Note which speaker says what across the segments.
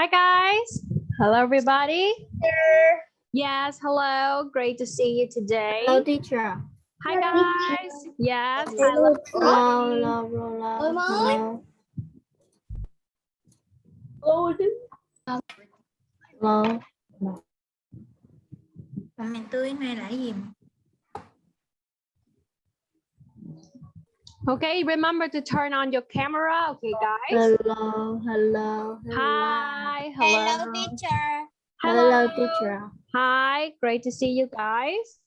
Speaker 1: Hi guys. Hello everybody.
Speaker 2: Teacher.
Speaker 1: Yes, hello. Great to see you today.
Speaker 3: Hello, teacher.
Speaker 1: Hi guys. Yes.
Speaker 2: Hello.
Speaker 3: Hello, hello, hello, hello. Hello.
Speaker 2: Còn mèn tươi này là cái gì?
Speaker 1: Okay, remember to turn on your camera. Okay, guys.
Speaker 3: Hello, hello, hello.
Speaker 1: Hi. Hello.
Speaker 2: teacher.
Speaker 3: Hello, teacher.
Speaker 1: Hi. Great to see you guys.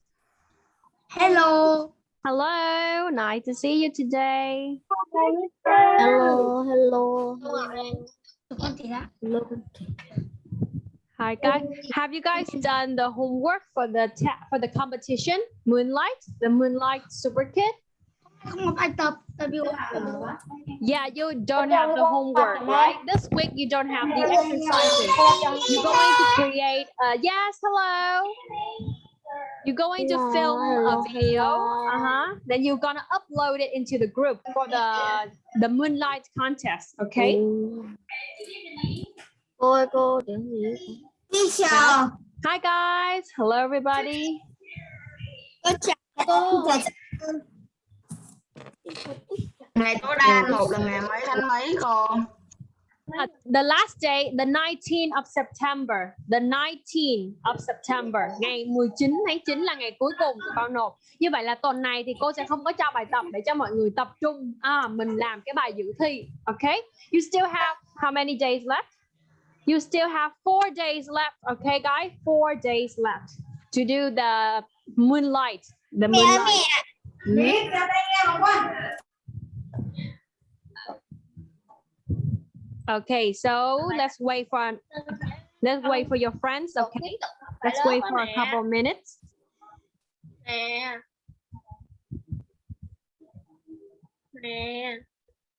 Speaker 2: Hello.
Speaker 1: Hello. Nice to see you today.
Speaker 3: Hello, hello, hello.
Speaker 2: Tụi con chị đó.
Speaker 3: hello.
Speaker 1: Hi guys. Have you guys done the homework for the for the competition? Moonlight, the Moonlight Super Kid.
Speaker 2: Không có bài tập. Tại vì
Speaker 1: Yeah, you don't have the homework, right? This week you don't have the exercises. You're going to create. Uh, yes, hello. You're going to film a video. Uh huh. Then you're gonna upload it into the group for the the Moonlight contest. Okay.
Speaker 3: Cô cô tiếng gì?
Speaker 1: Hi guys. Hello everybody.
Speaker 2: Con chào cô.
Speaker 4: Ngày tối đa một là ngày mấy tháng mấy cô
Speaker 1: Uh, the last day, the 19th of September. The 19th of September. Ngày 19 tháng 9 là ngày cuối cùng của con nộp. Như vậy là tuần này thì cô sẽ không có cho bài tập để cho mọi người tập trung. À, mình làm cái bài dự thi. Okay? You still have how many days left? You still have four days left. Okay, guys? Four days left to do the moonlight. The moonlight. Okay, so let's wait for let's wait for your friends. Okay, let's wait for a couple minutes.
Speaker 2: Nè. Nè.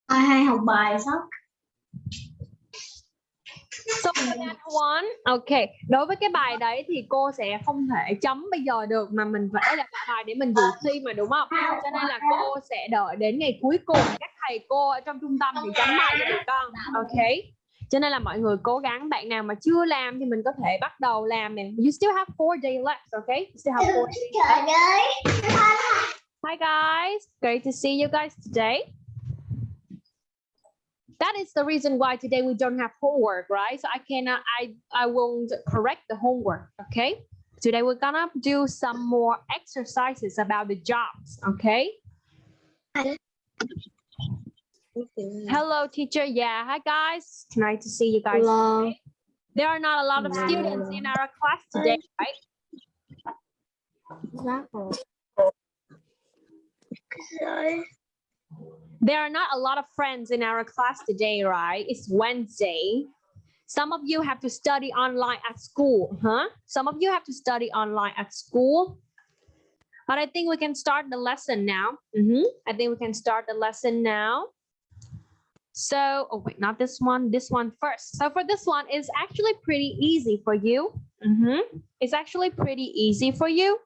Speaker 2: Ai hay học bài sao?
Speaker 1: So that one, okay. Đối với cái bài đấy thì cô sẽ không thể chấm bây giờ được mà mình phải là bài để mình dự thi mà đúng không? Cho nên là cô sẽ đợi đến ngày cuối cùng các thầy cô ở trong trung tâm thì chấm bài cho con. Okay. Cho nên là mọi người cố gắng bạn nào mà chưa làm thì mình có thể bắt đầu làm nè. You still have four days left, okay? You still have four days left. Hi guys, great to see you guys today. That is the reason why today we don't have homework, right? So I cannot, uh, I, I won't correct the homework, okay? Today we're gonna do some more exercises about the jobs, okay? Hello, teacher. Yeah, hi guys. Nice to see you guys.
Speaker 3: Hello.
Speaker 1: There are not a lot of students in our class today, right?
Speaker 3: Rồi.
Speaker 1: There are not a lot of friends in our class today, right? It's Wednesday. Some of you have to study online at school, huh? Some of you have to study online at school. But I think we can start the lesson now. Mhm. I think we can start the lesson now. So, oh wait, not this one, this one first. So for this one, it's actually pretty easy for you. Mm -hmm. It's actually pretty easy for you.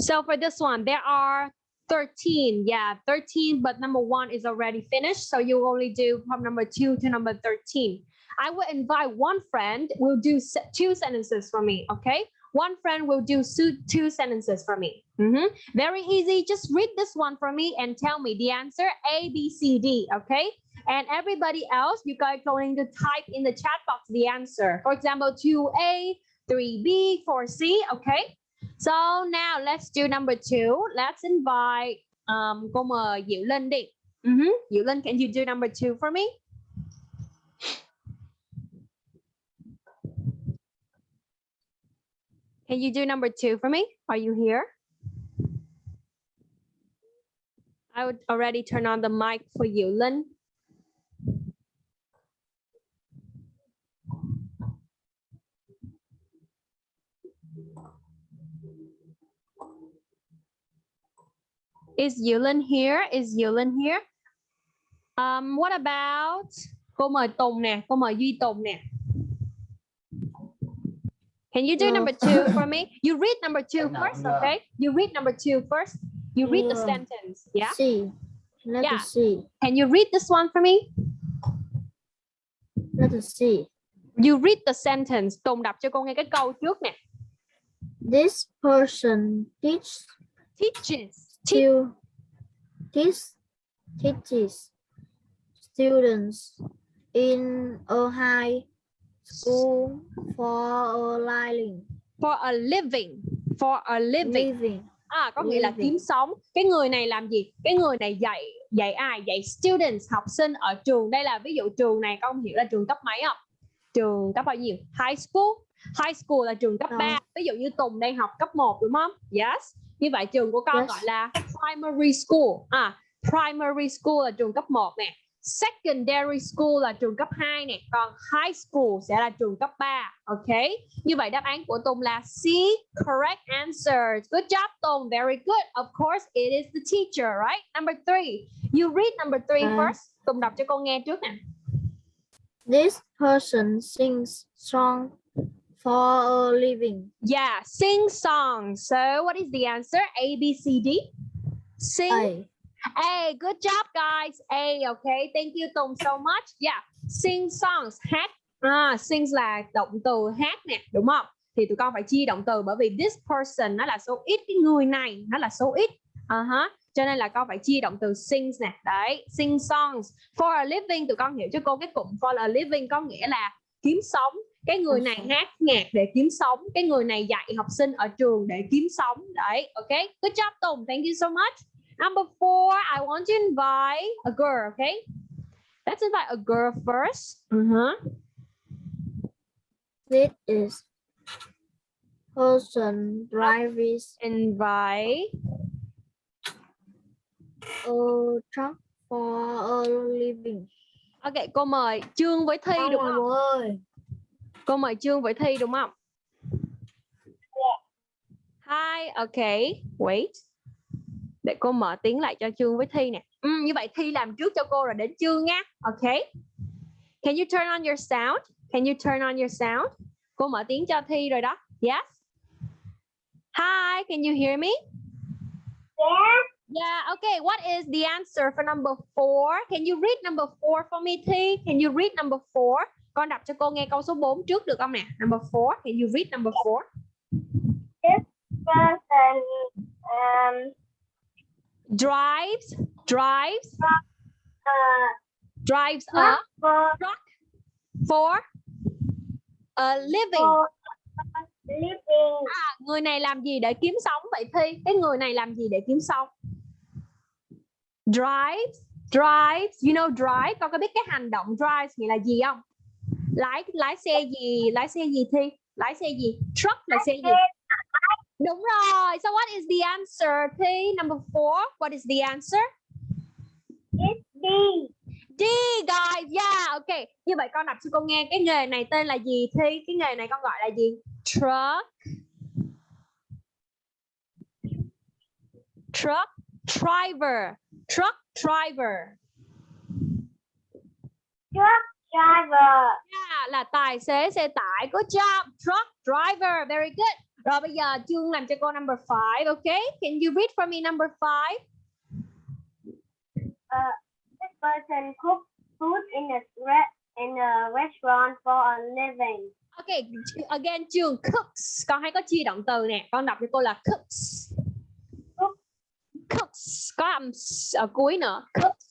Speaker 1: So for this one, there are 13. Yeah, 13, but number one is already finished. So you only do from number two to number 13. I will invite one friend, will do two sentences for me, okay? One friend will do two sentences for me. Mhm. Very easy. Just read this one for me and tell me the answer A, B, C, D, okay? And everybody else, you guys going to type in the chat box the answer. For example, 2A, 3B, 4C, okay? So now let's do number two. Let's invite um cô mời Diệu Linh đi. Mhm. Diệu Linh, can you do number two for me? Can you do number two for me? Are you here? I would already turn on the mic for Diệu Linh. Is Yulin here? Is Yulin here? Um, what about cô mời Tùng nè, cô mời Duy Tùng nè. Can you do
Speaker 3: No.
Speaker 1: number two for me? You read number two first, okay? You read number two first. You read the sentence, yeah?
Speaker 3: Sí. Let
Speaker 1: Yeah.
Speaker 3: us see.
Speaker 1: Can you read this one for me?
Speaker 3: Let us see.
Speaker 1: You read the sentence. Tùng đọc cho cô nghe cái câu trước nè.
Speaker 3: This person teach
Speaker 1: Teaches.
Speaker 3: Still teach, teaches students in a high school for a living.
Speaker 1: for a living. For a living.
Speaker 3: living.
Speaker 1: À, có nghĩa là
Speaker 3: Living.
Speaker 1: kiếm sống. Cái người này làm gì? Cái người này dạy dạy ai? Dạy students, học sinh ở trường. Đây là ví dụ trường này con hiểu là trường cấp mấy không? Trường cấp bao nhiêu? High school. High school là trường cấp
Speaker 3: Rồi.
Speaker 1: 3. Ví dụ như Tùng đang học cấp 1 đúng không? Yes. Như vậy trường của con
Speaker 3: Yes.
Speaker 1: gọi là primary school. À, primary school là trường cấp 1 nè. Secondary school là trường cấp 2 nè, còn high school sẽ là trường cấp 3. Ok. Như vậy đáp án của Tùng là C, correct answer. Good job Tùng, very good. Of course, it is the teacher, right? Number three. You read number three
Speaker 3: À.
Speaker 1: first. Tùng đọc cho con nghe trước nè.
Speaker 3: This person sings song for a living.
Speaker 1: Yeah, sing songs. So what is the answer? A, B, C, D. Sing.
Speaker 3: A.
Speaker 1: A, good job guys. A, okay. Thank you Tùng so much. Yeah, sing songs, hát. À, sings là động từ hát nè, đúng không? Thì tụi con phải chia động từ bởi vì this person nó là số ít, cái người này nó là số ít. À ha. Cho nên là con phải chia động từ sings nè. Đấy, sing songs. For a living tụi con hiểu cho cô cái cụm for a living có nghĩa là kiếm sống. Cái người này hát nhạc để kiếm sống, cái người này dạy học sinh ở trường để kiếm sống. Đấy, ok. Good job Tùng. Thank you so much. Number four, I want to invite a girl, okay? Let's invite a girl first. Uh-huh.
Speaker 3: This is person drives
Speaker 1: Invite.
Speaker 3: a truck for a living.
Speaker 1: Ok, cô mời Trương với Thi đúng không?
Speaker 3: ơi.
Speaker 1: Cô mời Trương với Thi đúng không? Hi, okay. Wait. Để cô mở tiếng lại cho Trương với Thi nè. Ừ, như vậy Thi làm trước cho cô rồi đến Trương nha. Okay. Can you turn on your sound? Can you turn on your sound? Cô mở tiếng cho Thi rồi đó. Yes. Hi, can you hear me?
Speaker 2: Yeah.
Speaker 1: Yeah, okay. What is the answer for number four? Can you read number four for me, Thi? Can you read number four? Con đọc cho cô nghe câu số 4 trước được không nè? Number four. Can you read number four?
Speaker 2: Person um
Speaker 1: Drives, drives,
Speaker 2: uh
Speaker 1: drives a
Speaker 2: for
Speaker 1: for a living.
Speaker 2: for living
Speaker 1: À, người này làm gì để kiếm sống vậy Thi? Cái người này làm gì để kiếm sống? Drives, drives, you know drive. Con có biết cái hành động drives nghĩa là gì không? Lái lái xe gì? Lái xe gì Thi? Lái xe gì? Truck là xe gì? Đúng rồi. So what is the answer Thi? Number four. What is the answer?
Speaker 2: it's D.
Speaker 1: D guys, yeah, ok. Như vậy con đọc cho con nghe cái nghề này tên là gì Thi? Cái nghề này con gọi là gì? Truck. Truck driver. Truck driver.
Speaker 2: Truck driver.
Speaker 1: Yeah, là tài xế xe tải. Good job. Truck driver. Very good. Rồi bây giờ Trương làm cho cô number 5, ok? Can you read for me number 5?
Speaker 2: This person cooks food in a in a restaurant for a living.
Speaker 1: Ok, again Trương cooks. Con hay có chia động từ nè. Con đọc cho cô là cooks.
Speaker 2: Cook.
Speaker 1: Cooks. Có âm ở cuối nữa. Cooks.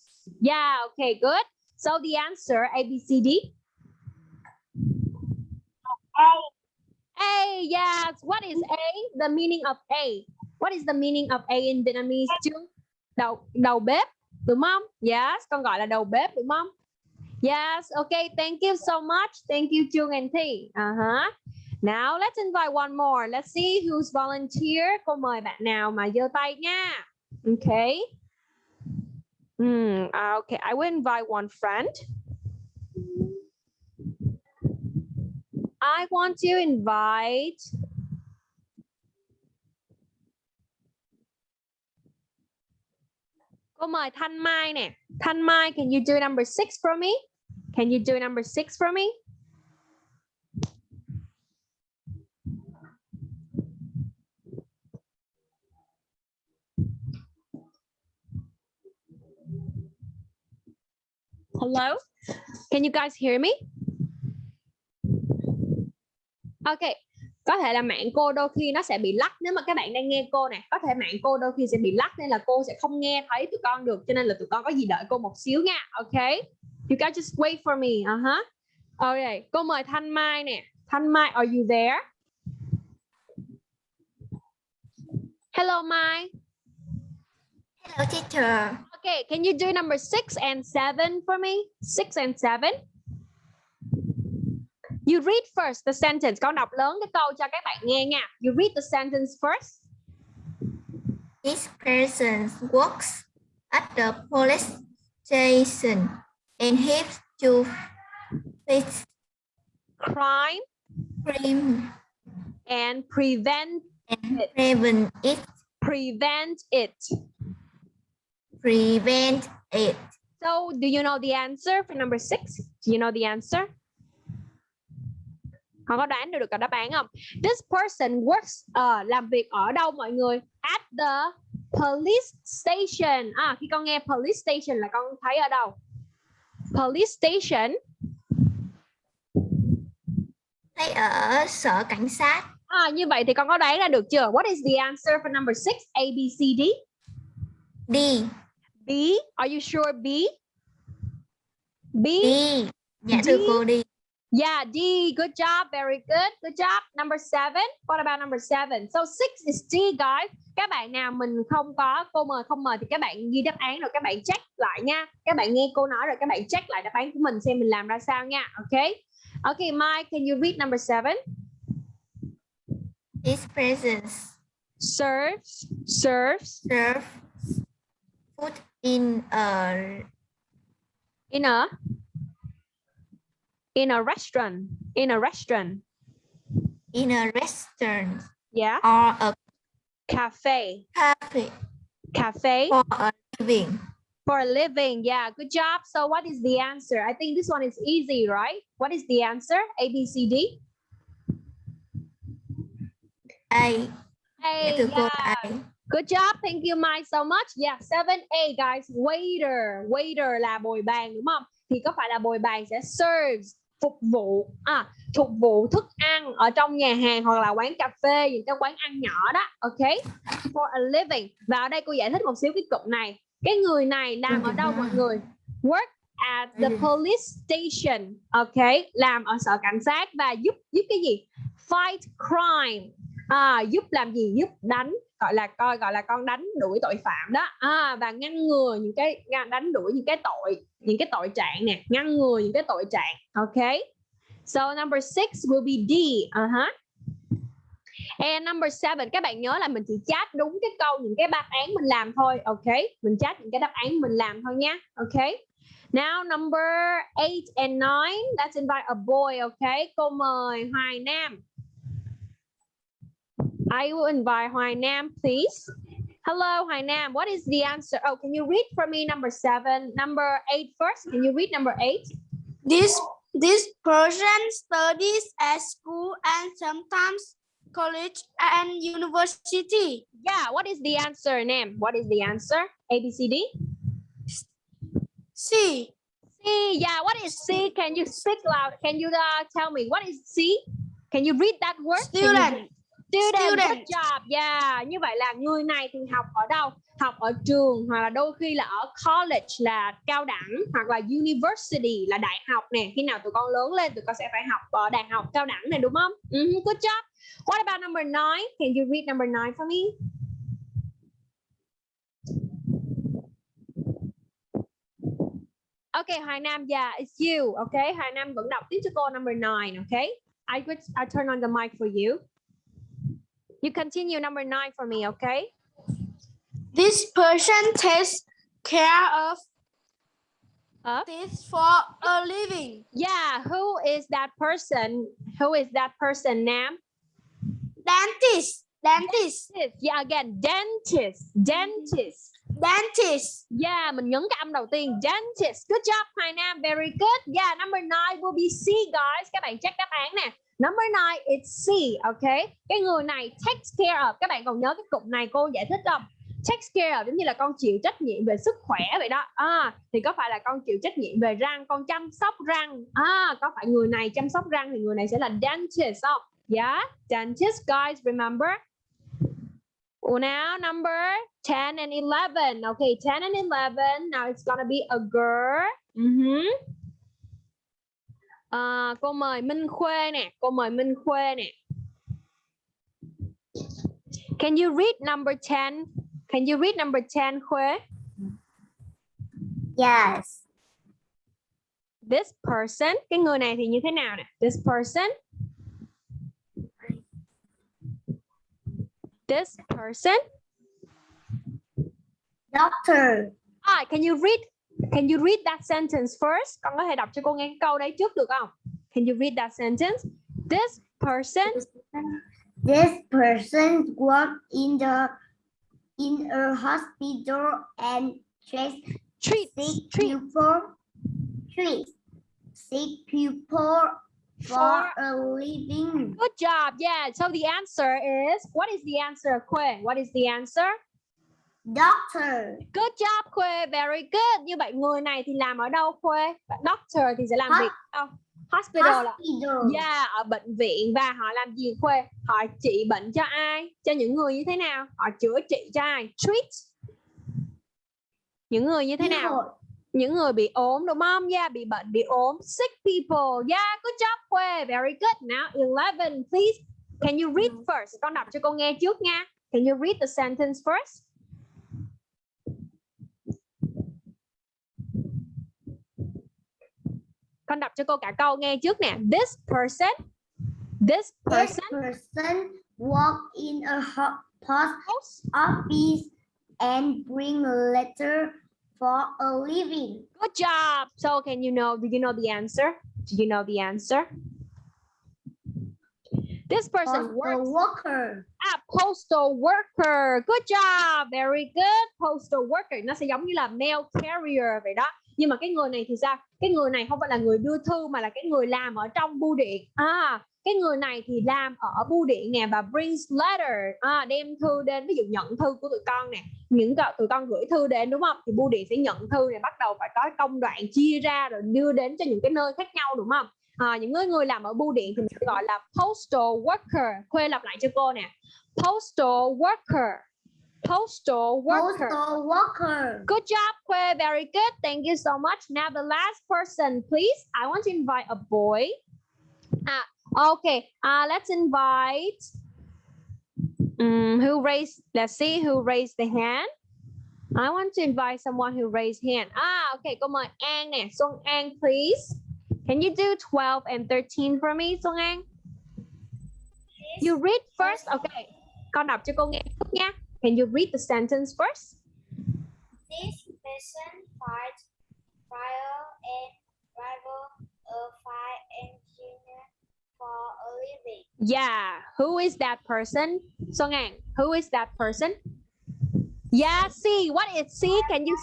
Speaker 1: Yeah, okay, good. So the answer A, B, C, D.
Speaker 2: A.
Speaker 1: A, yes. What is A? The meaning of A. What is the meaning of A in Vietnamese? Trương? Đầu đầu bếp, đúng không? Yes, con gọi là đầu bếp đúng không? Yes, okay. Thank you so much. Thank you, Chung and Thi. Uh-huh. Now let's invite one more. Let's see who's volunteer. Cô mời bạn nào mà giơ tay nha. Okay. Uh, okay. I will invite one friend. I want to invite Cô mời Thanh Mai nè. Thanh Mai, can you do number six for me? Can you do number six for me? Hello? Can you guys hear me? Ok, có thể là mạng cô đôi khi nó sẽ bị lắc nếu mà các bạn đang nghe cô nè có thể mạng cô đôi khi sẽ bị lắc nên là cô sẽ không nghe thấy tụi con được cho nên là tụi con có gì đợi cô một xíu nha ok you guys just wait for me uh -huh. ok cô mời Thanh Mai nè Thanh Mai are you there hello Mai
Speaker 3: Hello teacher
Speaker 1: okay can you do number six and seven for me six and seven You read first the sentence. Con đọc lớn cái câu cho các bạn nghe nha. You read the sentence first.
Speaker 3: This person works at the police station and helps to fix
Speaker 1: Crime
Speaker 3: crime
Speaker 1: and prevent
Speaker 3: and prevent it.
Speaker 1: prevent it.
Speaker 3: Prevent it.
Speaker 1: So, do you know the answer for number six? Do you know the answer? Họ có đoán được cả đáp án không? This person works ờ, làm việc ở đâu mọi người? At the police station. À, khi con nghe police station là con thấy ở đâu? Police station.
Speaker 3: Thấy ở sở cảnh sát.
Speaker 1: À, như vậy thì con có đoán ra được chưa? What is the answer for number six? A, B, C, D.
Speaker 3: D.
Speaker 1: B. Are you sure B? B.
Speaker 3: D. Dạ thưa cô đi.
Speaker 1: Yeah, D. Good job. Very good. Good job. Number seven. What about number seven? So six is D, guys. Các bạn nào mình không có cô mời không mời thì các bạn ghi đáp án rồi các bạn check lại nha. Các bạn nghe cô nói rồi các bạn check lại đáp án của mình xem mình làm ra sao nha. Okay. Okay, Mike, can you read number seven?
Speaker 3: This person
Speaker 1: Serves, serves
Speaker 3: serves food in a
Speaker 1: in a in a restaurant. In a restaurant.
Speaker 3: in a restaurant
Speaker 1: Yeah.
Speaker 3: or a
Speaker 1: Cafe.
Speaker 3: cafe
Speaker 1: Cafe.
Speaker 3: for a living.
Speaker 1: for a living. Yeah, good job. So what is the answer? I think this one is easy, right? What is the answer? A, B, C, D?
Speaker 3: A.
Speaker 1: A,
Speaker 3: Dạ thưa cô
Speaker 1: yeah.
Speaker 3: A.
Speaker 1: Good job. Thank you, Mike, so much. Yeah, 7A, guys. Waiter. Waiter là bồi bàn, đúng không? Thì có phải là bồi bàn sẽ serves, phục vụ, à, phục vụ thức ăn ở trong nhà hàng hoặc là quán cà phê, những cái quán ăn nhỏ đó. Ok? For a living. Và ở đây cô giải thích một xíu cái cụm này. Cái người này làm ở đâu mọi người? Work at the police station. Ok? Làm ở sở cảnh sát và giúp giúp cái gì? Fight crime. À, giúp làm gì? Giúp đánh gọi là coi gọi là con đánh đuổi tội phạm đó. À, và ngăn ngừa những cái ngăn- đánh đuổi những cái tội những cái tội trạng nè ngăn ngừa những cái tội trạng ok? So number six will be D uh -huh. and number seven các bạn nhớ là mình chỉ chat đúng cái câu những cái đáp án mình làm thôi ok? Mình chat những cái đáp án mình làm thôi nha ok? Now number eight and nine, let's invite a boy, ok? Cô mời Hoài Nam. I will invite Hoài Nam, please. Hello, Hoài Nam. What is the answer? Oh, can you read for me number seven, number eight first? Can you read number eight?
Speaker 5: This this person studies at school and sometimes college and university.
Speaker 1: Yeah, what is the answer, Nam? What is the answer? A, B, C, D?
Speaker 5: C.
Speaker 1: C. Yeah, what is C? Can you speak loud? Can you uh, tell me what is C? Can you read that word? You
Speaker 5: Student.
Speaker 1: Student. Good job. Yeah. Như vậy là người này thì học ở đâu? Học ở trường hoặc là đôi khi là ở college là cao đẳng hoặc là university là đại học nè. Khi nào tụi con lớn lên tụi con sẽ phải học ở đại học cao đẳng này đúng không? Mhm, Good job. What about number nine? Can you read number nine for me? Okay, Hoài Nam, yeah, it's you. Okay, Hoài Nam vẫn đọc tiếp cho cô number nine. Okay, I would I turn on the mic for you. You continue number nine for me. Okay.
Speaker 5: This person takes care of
Speaker 1: Of?
Speaker 5: this for a living.
Speaker 1: Yeah, who is that person? Who is that person, Nam?
Speaker 5: Dentist. Dentist.
Speaker 1: Dentist. Yeah, again, dentist. Dentist.
Speaker 5: Dentist.
Speaker 1: Yeah, mình nhấn cái âm đầu tiên. Dentist. Good job, Hoài Nam. Very good. Yeah, number nine will be C, guys. Các bạn check đáp án nè. Number nine, it's C, okay? Cái người này takes care of. Các bạn còn nhớ cái cụm này cô giải thích không? takes care of giống như là con chịu trách nhiệm về sức khỏe vậy đó à, thì có phải là con chịu trách nhiệm về răng con chăm sóc răng à, có phải người này chăm sóc răng thì người này sẽ là dentist không yeah dentist guys remember now number 10 and 11 okay 10 and 11 now it's gonna be a girl Mhm. À, cô mời Minh Khuê nè cô mời Minh Khuê nè Can you read number 10? Can you read number 10, Khuê?
Speaker 3: Yes.
Speaker 1: This person, cái người này thì như thế nào nè? This person. This person.
Speaker 3: Doctor.
Speaker 1: Ah, can you read? Can you read that sentence first? Con có thể đọc cho cô nghe cái câu đấy trước được không? Can you read that sentence? This person.
Speaker 3: This person worked in the in a hospital and treats
Speaker 1: Treat.
Speaker 3: sick
Speaker 1: treat.
Speaker 3: people treats sick people for a living.
Speaker 1: Good job. Yeah. So the answer is what is the answer, Khuê? What is the answer?
Speaker 3: Doctor.
Speaker 1: Good job Khuê, very good. Như vậy người này thì làm ở đâu Khuê? Doctor thì sẽ làm
Speaker 3: Hos-
Speaker 1: việc ở đâu? Hospital là
Speaker 3: Hospital.
Speaker 1: Yeah, ở bệnh viện và họ làm gì Khuê? Họ trị bệnh cho ai? Cho những người như thế nào? Họ chữa trị cho ai? Treat. Những người như thế nào? Những người bị ốm đúng không? Yeah, bị bệnh, bị ốm. Sick people. Yeah, good job Khuê. Very good. Now 11, please. Can you read first? Con đọc cho cô nghe trước nha. Can you read the sentence first? Con đọc cho cô cả câu nghe trước nè. This person. This
Speaker 3: This
Speaker 1: person.
Speaker 3: person worked in a post office and bring letter for a living.
Speaker 1: Good job. So can you know, do you know the answer? Do you know the answer? This person
Speaker 3: Postal
Speaker 1: works
Speaker 3: worker.
Speaker 1: at postal worker. Good job. Very good. Postal worker. Nó sẽ giống như là mail carrier vậy đó. Nhưng mà cái người này thì sao? Cái người này không phải là người đưa thư mà là cái người làm ở trong bưu điện. À, cái người này thì làm ở bưu điện nè và brings letter. À, đem thư đến ví dụ nhận thư của tụi con nè. Những cậu tụi con gửi thư đến đúng không? Thì bưu điện sẽ nhận thư này bắt đầu phải có công đoạn chia ra rồi đưa đến cho những cái nơi khác nhau đúng không? À, những người người làm ở bưu điện thì mình sẽ gọi là postal worker. Khuê lặp lại cho cô nè. Postal worker. Postal worker.
Speaker 3: Postal worker.
Speaker 1: Good job, Khuê. Very good. Thank you so much. Now the last person, please. I want to invite a boy. Ah, okay. Uh, let's invite. Um, who raised? Let's see who raised the hand. I want to invite someone who raised hand. Ah, okay. Cô mời An nè. Xuân An, please. Can you do 12 and 13 for me, Xuân An? You read first. Okay. Con đọc cho cô nghe trước nha. Can you read the sentence first?
Speaker 2: This person fights fire and driver a fire engineer for a living.
Speaker 1: Yeah, who is that person? Song An, who is that person? Yeah, C, what is C? Can you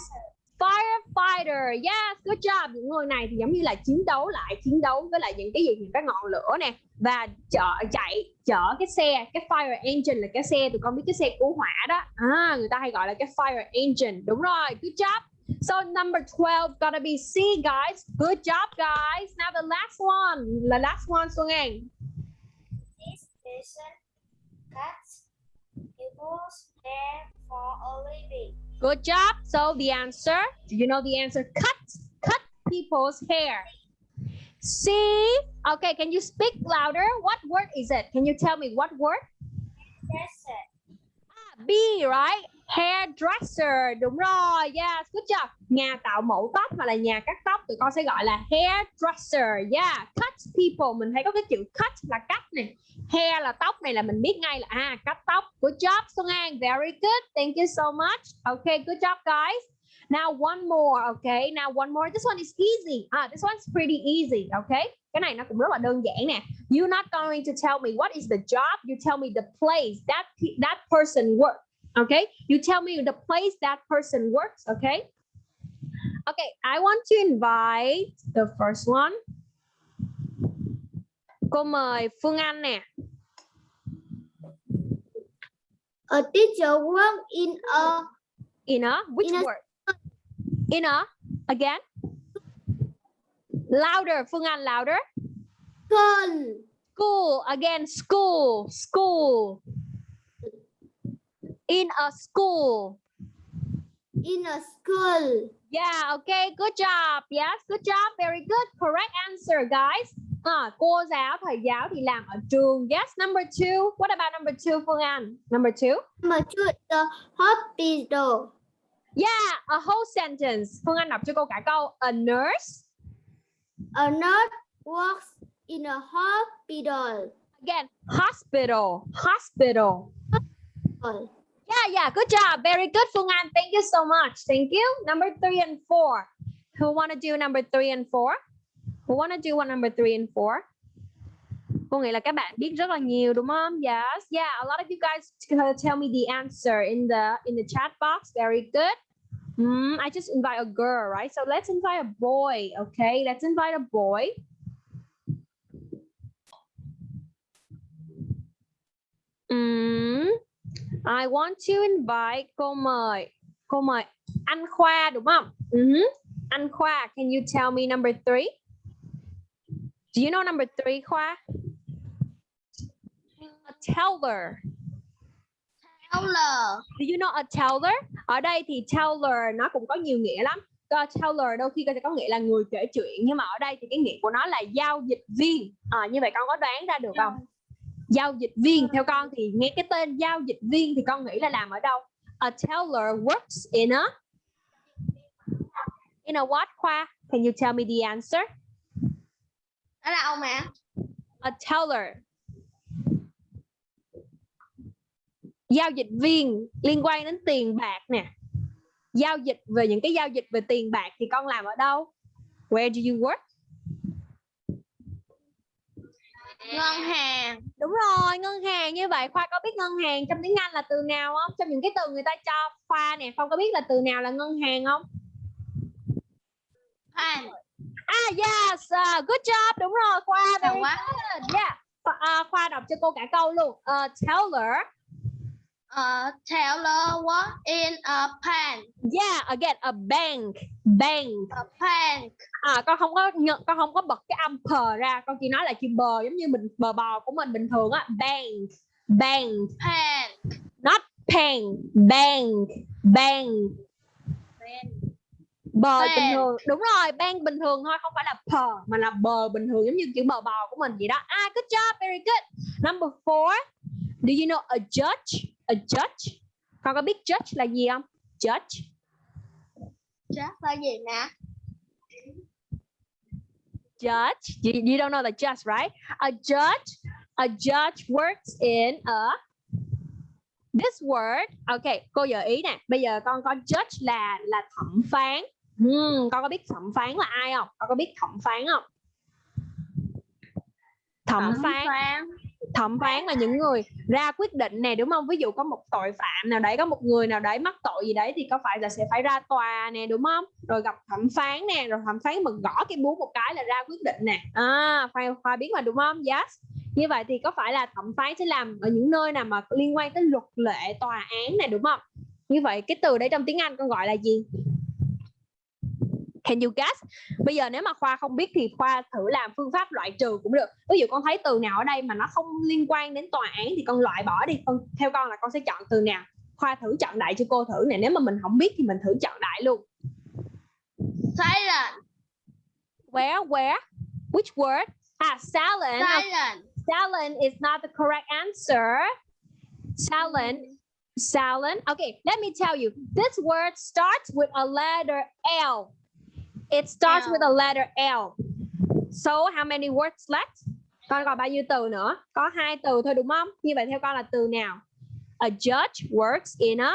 Speaker 1: firefighter? Yes, good job. Những người này thì giống như là chiến đấu lại, chiến đấu với lại những cái gì những cái ngọn lửa nè và chở chạy chở cái xe, cái fire engine là cái xe tụi con biết cái xe cứu hỏa đó. À, người ta hay gọi là cái fire engine. Đúng rồi, good job. So number 12 gotta be C guys. Good job guys. Now the last one. The last one Xuân.
Speaker 2: This person cuts people's hair for a living.
Speaker 1: Good job. So the answer, do you know the answer? Cut, cut people's hair. C. Okay, can you speak louder? What word is it? Can you tell me what word?
Speaker 2: Dresser.
Speaker 1: Ah, B, right? Hairdresser. Đúng rồi. Yes, good job. Nhà tạo mẫu tóc hoặc là nhà cắt tóc tụi con sẽ gọi là hairdresser. Yeah, cut people. Mình thấy có cái chữ cut là cắt này, Hair là tóc này là mình biết ngay là à cắt tóc. Good job Xuân An. Very good. Thank you so much. Okay, good job guys. Now one more, okay? Now one more. This one is easy. Ah, this one's pretty easy, okay? Cái này nó cũng rất là đơn giản nè. You're not going to tell me what is the job. You tell me the place that that person works. Okay? You tell me the place that person works, okay? Okay, I want to invite the first one. Cô mời Phương Anh nè.
Speaker 3: A teacher work in a
Speaker 1: In a which
Speaker 3: In a-
Speaker 1: word? In a again. Louder, Phương Anh, louder.
Speaker 3: school.
Speaker 1: School again, school, school. In a school.
Speaker 3: In a school.
Speaker 1: Yeah, okay, good job. Yes, good job. Very good. Correct answer, guys. À, cô giáo, thầy giáo thì làm ở trường. Yes, number two. What about number two, Phương Anh? Number two.
Speaker 3: Number two, the hospital.
Speaker 1: Yeah, a whole sentence. Phương Anh đọc cho cô cả câu. A nurse.
Speaker 3: A nurse works in a hospital.
Speaker 1: Again, hospital. Hospital. Yeah, yeah, good job. Very good, Phương An, Thank you so much. Thank you. Number three and four. Who want to do number three and four? Who want to do one number three and four? Cô nghĩ là các bạn biết rất là nhiều đúng không? Yes, yeah. A lot of you guys tell me the answer in the in the chat box. Very good. Mm, I just invite a girl, right? So let's invite a boy. Okay, let's invite a boy. Mm, I want to invite cô mời cô mời anh Khoa đúng không? Mhm. Anh Khoa, can you tell me number three? Do you know number three, Khoa? A teller.
Speaker 5: Teller.
Speaker 1: Do you know a teller? Ở đây thì teller nó cũng có nhiều nghĩa lắm. Có teller đôi khi có nghĩa là người kể chuyện nhưng mà ở đây thì cái nghĩa của nó là giao dịch viên. À, như vậy con có đoán ra được không? Giao dịch viên theo con thì nghe cái tên giao dịch viên thì con nghĩ là làm ở đâu? A teller works in a in a what khoa? Can you tell me the answer?
Speaker 5: Ở đâu mẹ?
Speaker 1: A teller. Giao dịch viên liên quan đến tiền bạc nè. Giao dịch về những cái giao dịch về tiền bạc thì con làm ở đâu? Where do you work?
Speaker 5: Ngân hàng.
Speaker 1: Đúng rồi, ngân hàng như vậy Khoa có biết ngân hàng trong tiếng Anh là từ nào không? Trong những cái từ người ta cho Khoa nè, Khoa có biết là từ nào là ngân hàng không?
Speaker 5: Bank.
Speaker 1: Ah yes, uh, good job, đúng rồi Khoa.
Speaker 5: Giỏi
Speaker 1: Very
Speaker 5: quá.
Speaker 1: Yeah. Khoa, à, Khoa đọc cho cô cả câu luôn. A teller
Speaker 5: A teller work in a bank.
Speaker 1: Yeah, again a bank. Bank.
Speaker 5: A bank.
Speaker 1: À con không có nhận con không có bật cái âm pờ ra, con chỉ nói là chữ bờ giống như mình bờ bò của mình bình thường á. Bank. Bank.
Speaker 5: Bank.
Speaker 1: Not pen. Bank. Bank. Bờ
Speaker 5: Bank.
Speaker 1: bình thường. Đúng rồi, bank bình thường thôi, không phải là pờ mà là bờ bình thường giống như chữ bờ bò của mình vậy đó. Ah, good job, very good. Number four. Do you know a judge? A judge. Con có biết judge là gì không? Judge.
Speaker 5: Chắc là gì nè?
Speaker 1: judge. You, you don't know the judge, right? A judge, a judge works in a this word. Okay, cô gợi ý nè. Bây giờ con có judge là là thẩm phán. Hmm, con có biết thẩm phán là ai không? Con có biết thẩm phán không? Thẩm phán thẩm phán là những người ra quyết định nè đúng không? Ví dụ có một tội phạm nào đấy có một người nào đấy mắc tội gì đấy thì có phải là sẽ phải ra tòa nè đúng không? Rồi gặp thẩm phán nè rồi thẩm phán mà gõ cái búa một cái là ra quyết định nè. À khoa, khoa biết mà đúng không? Yes. Như vậy thì có phải là thẩm phán sẽ làm ở những nơi nào mà liên quan tới luật lệ tòa án này đúng không? Như vậy cái từ đấy trong tiếng Anh con gọi là gì? Can you guess? Bây giờ nếu mà Khoa không biết thì Khoa thử làm phương pháp loại trừ cũng được. Ví dụ con thấy từ nào ở đây mà nó không liên quan đến tòa án thì con loại bỏ đi. Con theo con là con sẽ chọn từ nào. Khoa thử chọn đại cho cô thử nè. Nếu mà mình không biết thì mình thử chọn đại luôn.
Speaker 5: Silent.
Speaker 1: Where? Where? Which word? Ah, silent.
Speaker 5: Silent.
Speaker 1: Silent is not the correct answer. Silent. Silent. Okay, let me tell you. This word starts with a letter L. It starts
Speaker 5: L.
Speaker 1: with a letter L. So how many words left? Con còn bao nhiêu từ nữa? Có hai từ thôi đúng không? Như vậy theo con là từ nào? A judge works in a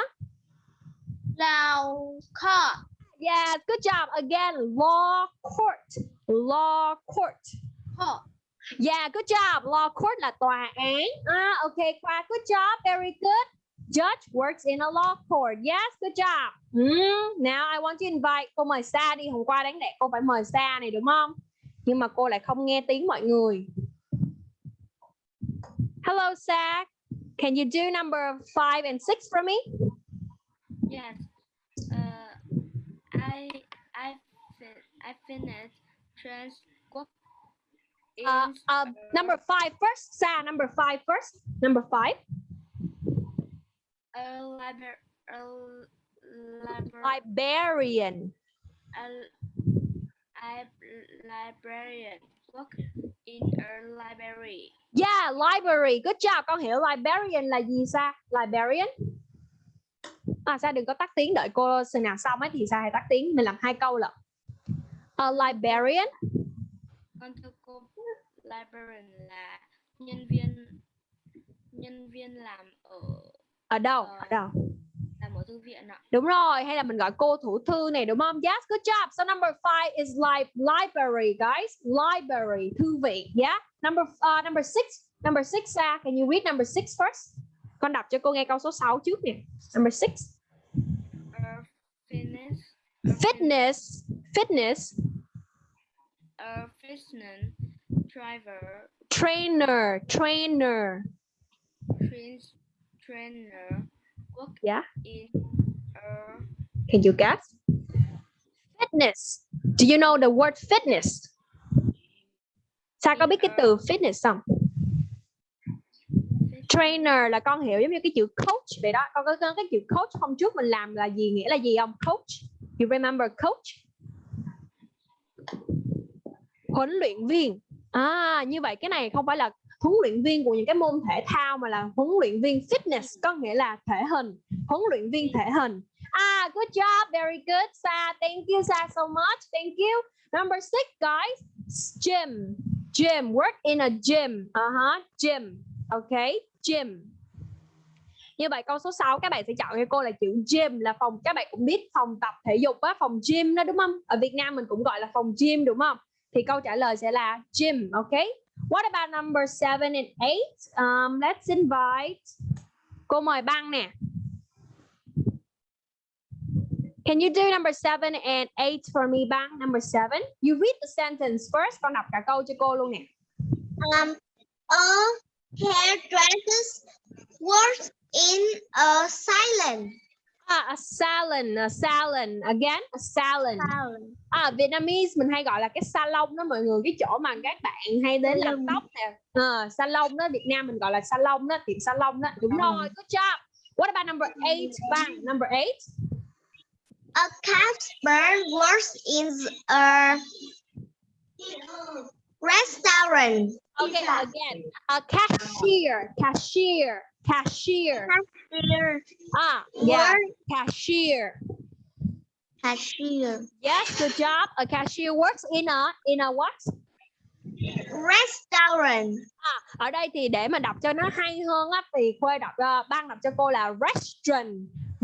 Speaker 5: Law court.
Speaker 1: Yes, good job. Again, law court. Law court.
Speaker 5: Court.
Speaker 1: Yeah, good job. Law court là tòa án. Ah, okay, Khoa, good job. Very good. Judge works in a law court. Yes, good job. Hmm, now I want to invite cô mời Sa đi. Hôm qua đáng lẽ cô phải mời Sa này đúng không? Nhưng mà cô lại không nghe tiếng mọi người. Hello, Sa. Can you do number five and six for me?
Speaker 6: Yes. Uh, I I I finished transcript.
Speaker 1: Uh, uh, number five first. Sa, number five first. Number five.
Speaker 6: A library a library
Speaker 1: Librarian.
Speaker 6: a, a librarian work in a library.
Speaker 1: Yeah, library. Good job. Con hiểu librarian là gì Sa? Librarian. À, Sa đừng có tắt tiếng đợi cô sự nào xong ấy thì Sa hãy tắt tiếng. Mình làm hai câu lận. A librarian.
Speaker 6: Con thưa cô, librarian là nhân viên nhân viên làm ở
Speaker 1: Ở đâu?
Speaker 6: Ờ.
Speaker 1: Ở đâu?
Speaker 6: làm ở thư viện ạ.
Speaker 1: Đúng rồi, hay là mình gọi cô thủ thư này đúng không? Yes, good job. So number five is li library, guys. Library, thư viện. Yeah. Number uh, number six. Number six, Sa, can you read number six first? Con đọc cho cô nghe câu số 6 trước nè. Number six.
Speaker 6: A fitness
Speaker 1: Fitness. Fitness.
Speaker 6: a fitness driver
Speaker 1: Trainer. Trainer.
Speaker 6: trains trainer work
Speaker 1: Yeah.
Speaker 6: in a
Speaker 1: Can you guess? Fitness. Do you know the word fitness? Sa có biết cái từ fitness không? Trainer là con hiểu giống như cái chữ coach vậy đó. Con có cái chữ coach hôm trước mình làm là gì nghĩa là gì không? Coach. You remember coach? Huấn luyện viên. À như vậy cái này không phải là huấn luyện viên của những cái môn thể thao mà là huấn luyện viên fitness có nghĩa là thể hình, huấn luyện viên thể hình. Ah, good job. Very good, Sa. Thank you, Sa, so much. Thank you. Number six, guys. Gym. Gym. Work in a gym. Uh-huh. Gym. Okay. Gym. Như vậy câu số 6 các bạn sẽ chọn cho cô là chữ gym là phòng các bạn cũng biết phòng tập thể dục á, phòng gym đó đúng không? Ở Việt Nam mình cũng gọi là phòng gym đúng không? Thì câu trả lời sẽ là gym, okay? What about number 7 and 8? Um, let's invite Cô mời băng nè. Can you do number seven and eight for me, Bang? Number seven. You read the sentence first. Con đọc cả câu cho cô luôn nè.
Speaker 5: Um, a hairdresser works in a salon.
Speaker 1: Ah, a salon, a salon. Again, a salon. À, Vietnamese mình hay gọi là cái salon đó mọi người. Cái chỗ mà các bạn hay đến làm tóc nè. Ờ, salon đó, Việt Nam mình gọi là salon đó, tiệm salon đó. Đúng rồi, good job. What about number eight, Bang? Number eight.
Speaker 5: A casper works in a restaurant.
Speaker 1: Okay, again. A cashier, cashier, cashier. Ah, yeah, cashier.
Speaker 5: cashier.
Speaker 1: Yes, good job. A cashier works in a in a what?
Speaker 5: Restaurant.
Speaker 1: Ở đây thì để mà đọc cho nó hay hơn á thì Khuê đọc uh, ban đọc cho cô là restaurant.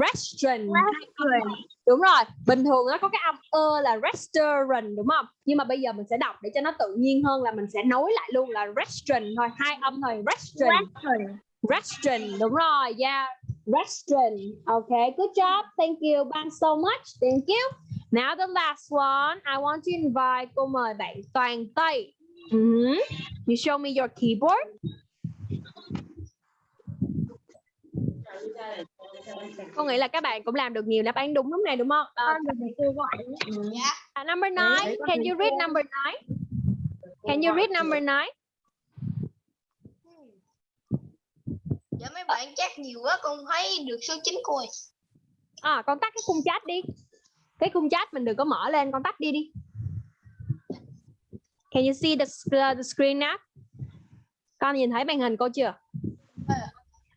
Speaker 1: Restaurant.
Speaker 5: Restaurant.
Speaker 1: Đúng rồi. Bình thường nó có cái âm ơ là restaurant đúng không? Nhưng mà bây giờ mình sẽ đọc để cho nó tự nhiên hơn là mình sẽ nối lại luôn là restaurant thôi, hai âm thôi, restaurant.
Speaker 5: Restaurant.
Speaker 1: Restaurant, đúng rồi. Yeah. Restaurant. Okay, good job. Thank you Ban so much. Thank you. Now the last one, I want to invite cô mời bạn Toàn Tây. Mhm. You show me your keyboard. Cô nghĩ là các bạn cũng làm được nhiều đáp án đúng lúc này đúng không? Ờ, à, number nine, can you read number nine? Can you read number nine?
Speaker 5: Dạ mấy bạn chắc nhiều quá con thấy được số 9 rồi.
Speaker 1: À, con tắt cái khung chat đi. Cái khung chat mình đừng có mở lên, con tắt đi đi. Can you see the, sc- the screen now? Con nhìn thấy màn hình cô chưa?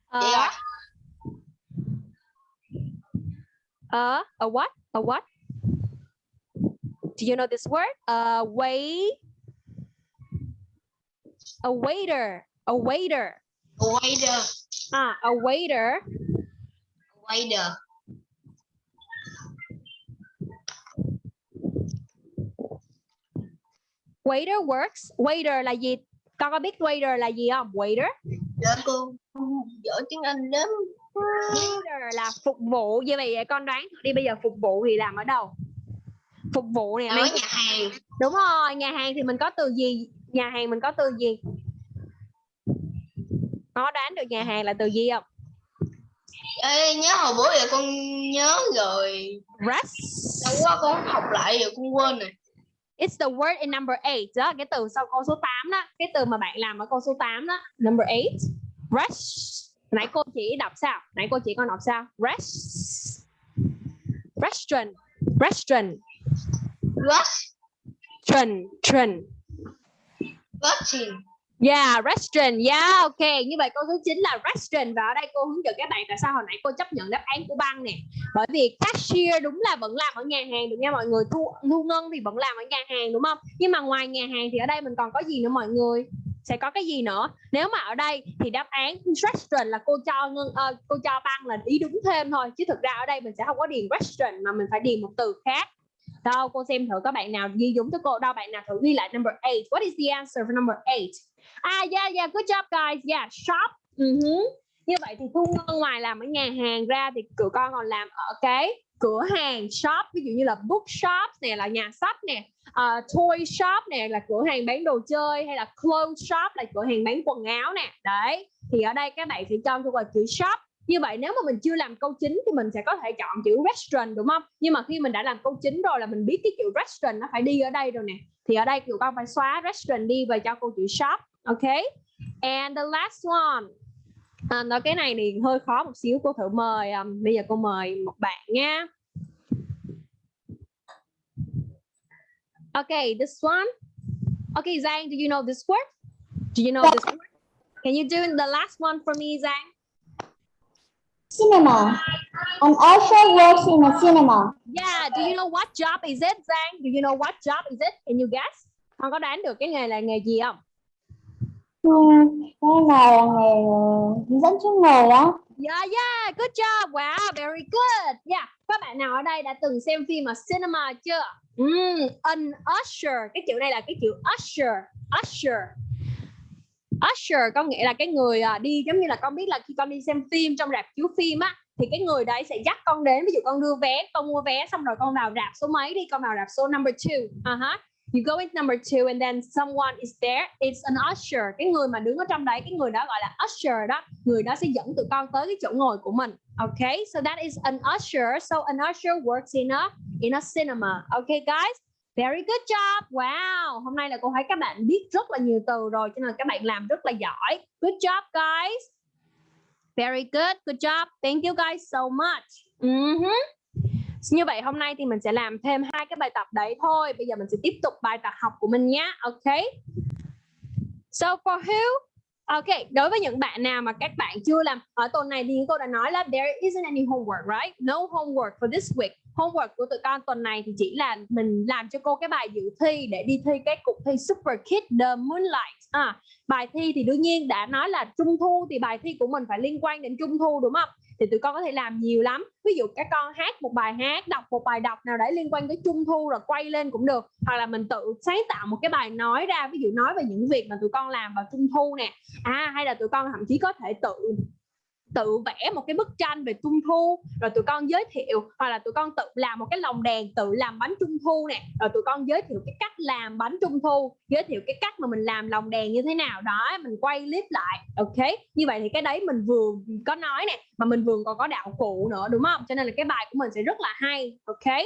Speaker 1: Ờ,
Speaker 5: Dạ.
Speaker 1: A a what? A what? Do you know this word? A wait. A waiter. A waiter.
Speaker 5: Waiter.
Speaker 1: Ah, a waiter.
Speaker 5: Waiter.
Speaker 1: Waiter works. Waiter là gì? Con có biết waiter là gì không? Waiter.
Speaker 5: Dạ cô giỏi tiếng Anh lắm.
Speaker 1: Waiter là phục vụ. Như vậy con đoán đi bây giờ phục vụ thì làm ở đâu? Phục vụ nè.
Speaker 5: Ở nhà hàng.
Speaker 1: Đúng rồi, nhà hàng thì mình có từ gì? Nhà hàng mình có từ gì? có đoán được nhà hàng là từ gì không
Speaker 5: Ê, nhớ hồi bữa giờ con nhớ rồi
Speaker 1: rest
Speaker 5: lâu quá con học lại rồi con quên rồi
Speaker 1: It's the word in number 8 đó, cái từ sau câu số 8 đó, cái từ mà bạn làm ở câu số 8 đó, number 8. Rest. Nãy cô chỉ đọc sao? Nãy cô chỉ con đọc sao? Rest. Restaurant. Restaurant. trần.
Speaker 5: rushing
Speaker 1: Yeah, restaurant. Yeah, ok. Như vậy câu số 9 là restaurant và ở đây cô hướng dẫn các bạn tại sao hồi nãy cô chấp nhận đáp án của băng nè. Bởi vì cashier đúng là vẫn làm ở nhà hàng được nha mọi người. Thu thu ngân thì vẫn làm ở nhà hàng đúng không? Nhưng mà ngoài nhà hàng thì ở đây mình còn có gì nữa mọi người? Sẽ có cái gì nữa? Nếu mà ở đây thì đáp án restaurant là cô cho ngân ờ, cô cho băng là ý đúng thêm thôi chứ thực ra ở đây mình sẽ không có điền restaurant mà mình phải điền một từ khác. Đâu cô xem thử các bạn nào ghi đúng cho cô đâu bạn nào thử ghi lại number 8. What is the answer for number 8? ah à, yeah yeah good job guys. Yeah, shop. Uh-huh. Ừ như vậy thì Thu Ngân ngoài làm ở nhà hàng ra thì tụi con còn làm ở cái cửa hàng shop ví dụ như là bookshop nè là nhà sách nè uh, toy shop nè là cửa hàng bán đồ chơi hay là clothes shop là cửa hàng bán quần áo nè. Đấy thì ở đây các bạn sẽ cho tôi vào chữ shop. Như vậy nếu mà mình chưa làm câu chính thì mình sẽ có thể chọn chữ restaurant đúng không? Nhưng mà khi mình đã làm câu chính rồi là mình biết cái chữ restaurant nó phải đi ở đây rồi nè thì ở đây tụi con phải xóa restaurant đi và cho câu chữ shop ok? And the last one à, nói cái này thì hơi khó một xíu cô thử mời um, bây giờ cô mời một bạn nha okay this one okay Giang do you know this word do you know this word can you do the last one for me Giang
Speaker 2: Cinema. An usher works in a cinema.
Speaker 1: Yeah, do you know what job is it, Giang? Do you know what job is it? Can you guess? Con có đoán được cái nghề là nghề gì không?
Speaker 2: Cái là hướng ờ, dẫn chuyên người đó
Speaker 1: Yeah, yeah, good job. Wow, very good. Yeah, các bạn nào ở đây đã từng xem phim ở cinema chưa? Mm, an usher. Cái chữ này là cái chữ usher. Usher. Usher có nghĩa là cái người à, đi giống như là con biết là khi con đi xem phim trong rạp chiếu phim á thì cái người đấy sẽ dắt con đến ví dụ con đưa vé con mua vé xong rồi con vào rạp số mấy đi con vào rạp số number two uh-huh you go with number two, and then someone is there it's an usher cái người mà đứng ở trong đấy, cái người đó gọi là usher đó người đó sẽ dẫn tụi con tới cái chỗ ngồi của mình okay so that is an usher so an usher works in a in a cinema okay, guys Very good job. Wow. Hôm nay là cô thấy các bạn biết rất là nhiều từ rồi, cho nên các bạn làm rất là giỏi. Good job, guys. Very good. Good job. Thank you guys so much. mm -hmm. Như vậy hôm nay thì mình sẽ làm thêm hai cái bài tập đấy thôi. Bây giờ mình sẽ tiếp tục bài tập học của mình nhé. Ok. So for who? Ok, đối với những bạn nào mà các bạn chưa làm ở tuần này thì cô đã nói là there isn't any homework, right? No homework for this week. Homework của tụi con tuần này thì chỉ là mình làm cho cô cái bài dự thi để đi thi cái cuộc thi Super Kid The Moonlight. À, bài thi thì đương nhiên đã nói là trung thu thì bài thi của mình phải liên quan đến trung thu đúng không? thì tụi con có thể làm nhiều lắm ví dụ các con hát một bài hát đọc một bài đọc nào đấy liên quan tới trung thu rồi quay lên cũng được hoặc là mình tự sáng tạo một cái bài nói ra ví dụ nói về những việc mà tụi con làm vào trung thu nè à hay là tụi con thậm chí có thể tự tự vẽ một cái bức tranh về trung thu rồi tụi con giới thiệu hoặc là tụi con tự làm một cái lồng đèn tự làm bánh trung thu nè rồi tụi con giới thiệu cái cách làm bánh trung thu giới thiệu cái cách mà mình làm lồng đèn như thế nào. Đó mình quay clip lại ok? Như vậy thì cái đấy mình vừa có nói nè mà mình vừa còn có đạo cụ nữa đúng không? Cho nên là cái bài của mình sẽ rất là hay ok?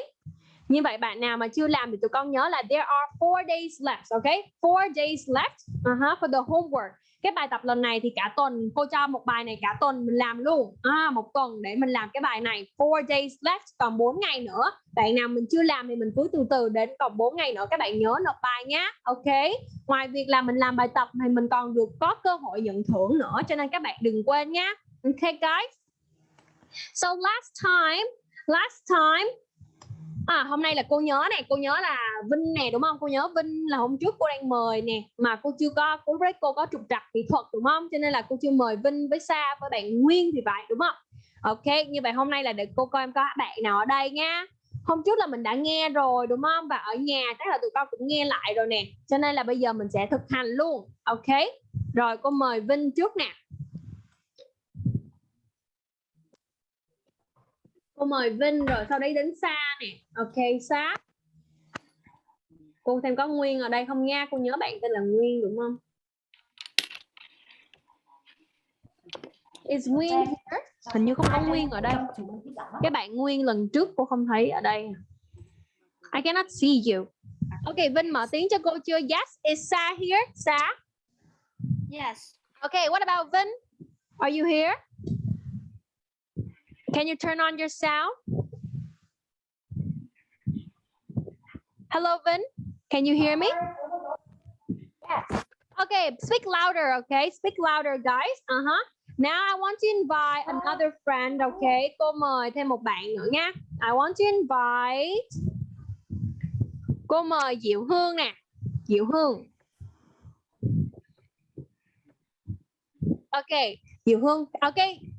Speaker 1: Như vậy bạn nào mà chưa làm thì tụi con nhớ là there are four days left, okay? Four days left uh-huh, for the homework cái bài tập lần này thì cả tuần cô cho một bài này cả tuần mình làm luôn. À, một tuần để mình làm cái bài này. Four days left còn 4 ngày nữa. Bạn nào mình chưa làm thì mình cứ từ từ đến còn 4 ngày nữa các bạn nhớ nộp bài nhé ok? Ngoài việc là mình làm bài tập thì mình còn được có cơ hội nhận thưởng nữa cho nên các bạn đừng quên nhé ok guys? So last time last time À, hôm nay là cô nhớ này, cô nhớ là Vinh nè đúng không? Cô nhớ Vinh là hôm trước cô đang mời nè mà cô chưa có cô với cô có trục trặc kỹ thuật đúng không? Cho nên là cô chưa mời Vinh với Sa với bạn Nguyên thì vậy đúng không? Ok, như vậy hôm nay là để cô coi em có bạn nào ở đây nha. Hôm trước là mình đã nghe rồi đúng không? Và ở nhà chắc là tụi con cũng nghe lại rồi nè. Cho nên là bây giờ mình sẽ thực hành luôn. Ok. Rồi cô mời Vinh trước nè. Cô mời Vinh rồi sau đấy đến Sa nè ok Sa cô xem có Nguyên ở đây không nha cô nhớ bạn tên là Nguyên đúng không Is Nguyên here? Hình như không có Nguyên ở đây. Cái bạn Nguyên lần trước cô không thấy ở đây. I cannot see you. Okay, Vinh mở tiếng cho cô chưa? Yes, is Sa here? Sa?
Speaker 6: Yes.
Speaker 1: Okay, what about Vin? Are you here? Can you turn on your sound? Hello, Vin. Can you hear me?
Speaker 2: Yes.
Speaker 1: Okay, speak louder, okay? Speak louder, guys. Uh-huh. Now I want to invite another friend, okay? Cô mời thêm một bạn nữa nha. I want to invite Cô mời Diệu Hương nè. Diệu Hương. Okay, Diệu Hương. Okay.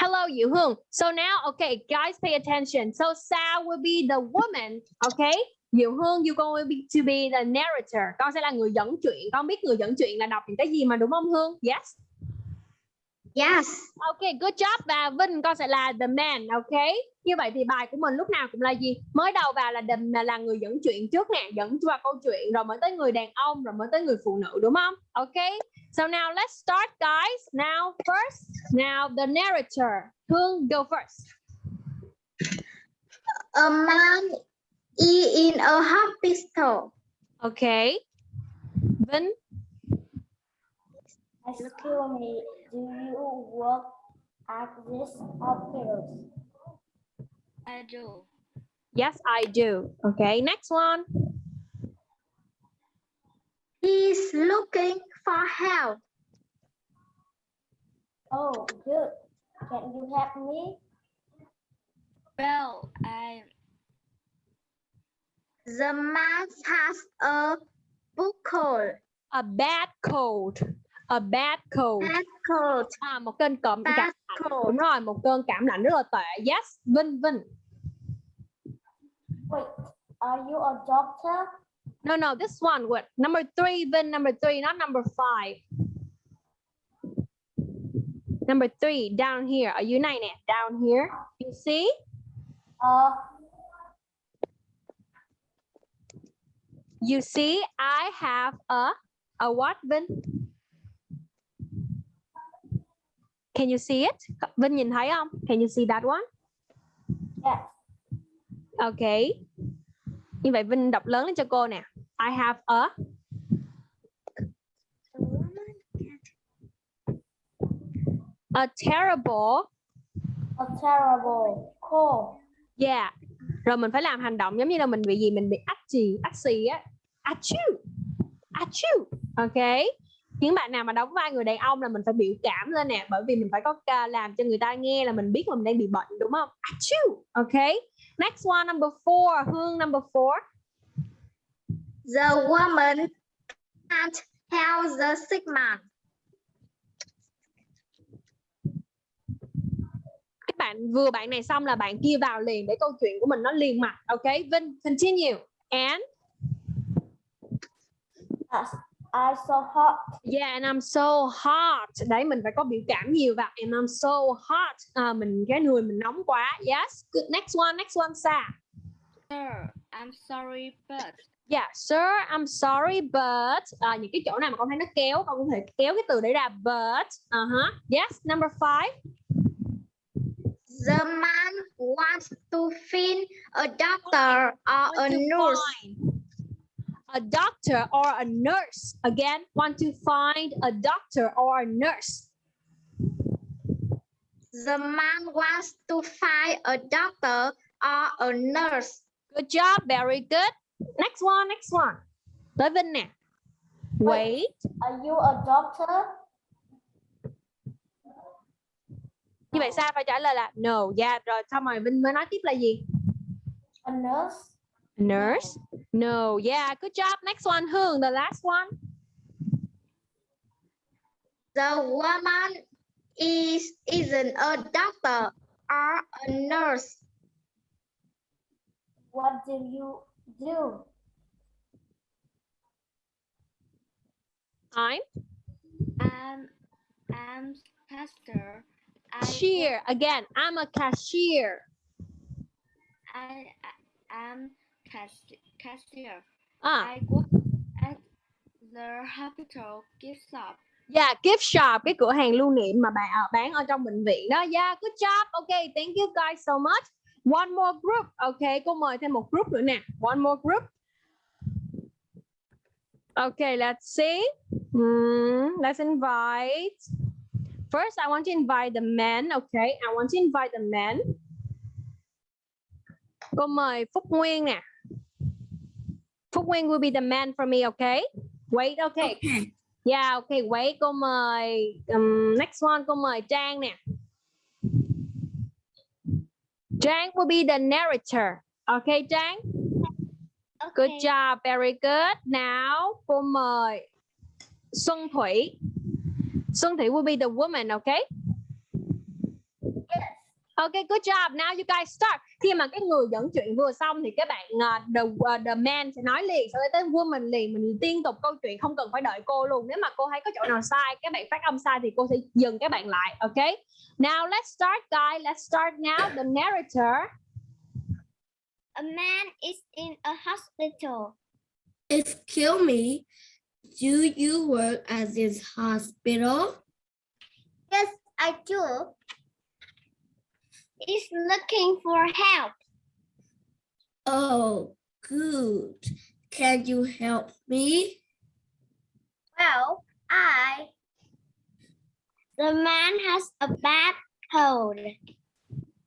Speaker 1: Hello, Diệu Hương. So now, okay, guys, pay attention. So Sa will be the woman, okay? Diệu Hương, you going to be, to be the narrator. Con sẽ là người dẫn chuyện. Con biết người dẫn chuyện là đọc những cái gì mà đúng không Hương? Yes.
Speaker 4: Yes.
Speaker 1: Okay, good job và Vinh con sẽ là the man, okay? Như vậy thì bài của mình lúc nào cũng là gì? Mới đầu vào là the, là người dẫn chuyện trước nè, dẫn vào câu chuyện rồi mới tới người đàn ông rồi mới tới người phụ nữ đúng không? Okay. So now let's start guys. Now first, now the narrator. Hương go first.
Speaker 4: A man is in a hospital.
Speaker 1: Okay. Vinh,
Speaker 2: Excuse me, do you work at this office?
Speaker 6: I do.
Speaker 1: yes I do. Okay, next one.
Speaker 4: He's looking for help.
Speaker 2: Oh, good. Can you help me?
Speaker 6: Well, I
Speaker 4: The man has a book cold.
Speaker 1: A bad cold. A bad cold.
Speaker 4: Bad cold.
Speaker 1: À, một cơn cụm
Speaker 4: Bad
Speaker 1: cảm lạnh.
Speaker 4: cold.
Speaker 1: Đúng rồi, một cơn cảm lạnh rất là tệ. Yes, Vinh, Vinh.
Speaker 2: Wait, are you a doctor?
Speaker 1: No, no, this one. What? Number three, Vin. Number three, not number five. Number three, down here. Are you nine? Down here. You see?
Speaker 2: Uh,
Speaker 1: You see? I have a a what, Vin? Can you see it? Vin nhìn thấy không? Can you see that one?
Speaker 2: yes.
Speaker 1: Okay. Như vậy Vinh đọc lớn lên cho cô nè. I have a a terrible
Speaker 2: A terrible cold.
Speaker 1: Yeah. Rồi mình phải làm hành động giống như là mình bị gì mình bị ách chì, ách xì á. Achoo. Achoo. Ok. Những bạn nào mà đóng vai người đàn ông là mình phải biểu cảm lên nè bởi vì mình phải có ca làm cho người ta nghe là mình biết là mình đang bị bệnh đúng không? Achoo. Ok. Next one number four. Hương number four.
Speaker 4: The woman can't help the sick man.
Speaker 1: Các bạn vừa bạn này xong là bạn kia vào liền để câu chuyện của mình nó liền mạch. Ok. Vinh continue. And
Speaker 2: Yes. I'm so hot.
Speaker 1: Yeah, and I'm so hot. Đấy, mình phải có biểu cảm nhiều vào. And I'm so hot. À, mình cái người mình nóng quá. Yes. Good. Next one, next one, Sa.
Speaker 6: sir, I'm sorry, but
Speaker 1: Yeah, sir, I'm sorry, but à, những cái chỗ nào mà con thấy nó kéo, con có thể kéo cái từ đấy ra. But, uh huh. Yes. Number five.
Speaker 4: The man wants to find a doctor or a nurse.
Speaker 1: find A doctor or a nurse. Again, want to find a doctor or a nurse.
Speaker 4: The man wants to find a doctor or a nurse.
Speaker 1: Good job. Very good. Next one, next one. Tới Vinh nè. Wait.
Speaker 2: Are you a doctor?
Speaker 1: Như vậy Sa phải trả lời là no. Yeah, rồi xong rồi Vinh mới nói tiếp là gì?
Speaker 2: A nurse?
Speaker 1: Nurse. No. Yeah, good job. Next one, Hương, the last one.
Speaker 4: The woman is isn't a doctor or a nurse.
Speaker 2: What do you do?
Speaker 1: I'm
Speaker 6: I'm I'm tester. I
Speaker 1: cashier. Again, I'm a cashier.
Speaker 6: I am cashier. Cashier.
Speaker 1: Ah,
Speaker 6: I work at the hospital gift shop.
Speaker 1: Yeah, gift shop cái cửa hàng lưu niệm mà bạn ở bán ở trong bệnh viện đó. Yeah, good job. Okay, thank you guys so much. One more group. Okay, cô mời thêm một group nữa nè. One more group. Okay, let's see. Hmm, let's invite. First, I want to invite the men. Okay, I want to invite the men. Cô mời Phúc Nguyên nè. Phúc Nguyên will be the man for me, okay? Wait, okay. Yeah, okay, wait, cô mời um, next one, cô mời Trang nè. Trang will be the narrator. Okay, Trang? Good
Speaker 4: Okay.
Speaker 1: job, very good. Now, cô mời Xuân Thủy. Xuân Thủy will be the woman, okay? Okay, good job. Now you guys start. Khi mà cái người dẫn chuyện vừa xong thì các bạn uh, the uh, the man sẽ nói liền, sau đó tới woman liền, mình liên tục câu chuyện không cần phải đợi cô luôn. Nếu mà cô thấy có chỗ nào sai, các bạn phát âm sai thì cô sẽ dừng các bạn lại, okay? Now let's start, guys. Let's start now. The narrator.
Speaker 4: A man is in a hospital.
Speaker 3: Excuse me, do you work at this hospital? Yes, I do.
Speaker 4: Is looking for help.
Speaker 3: Oh, good. Can you help me? Well, I.
Speaker 4: The man has a bad cold.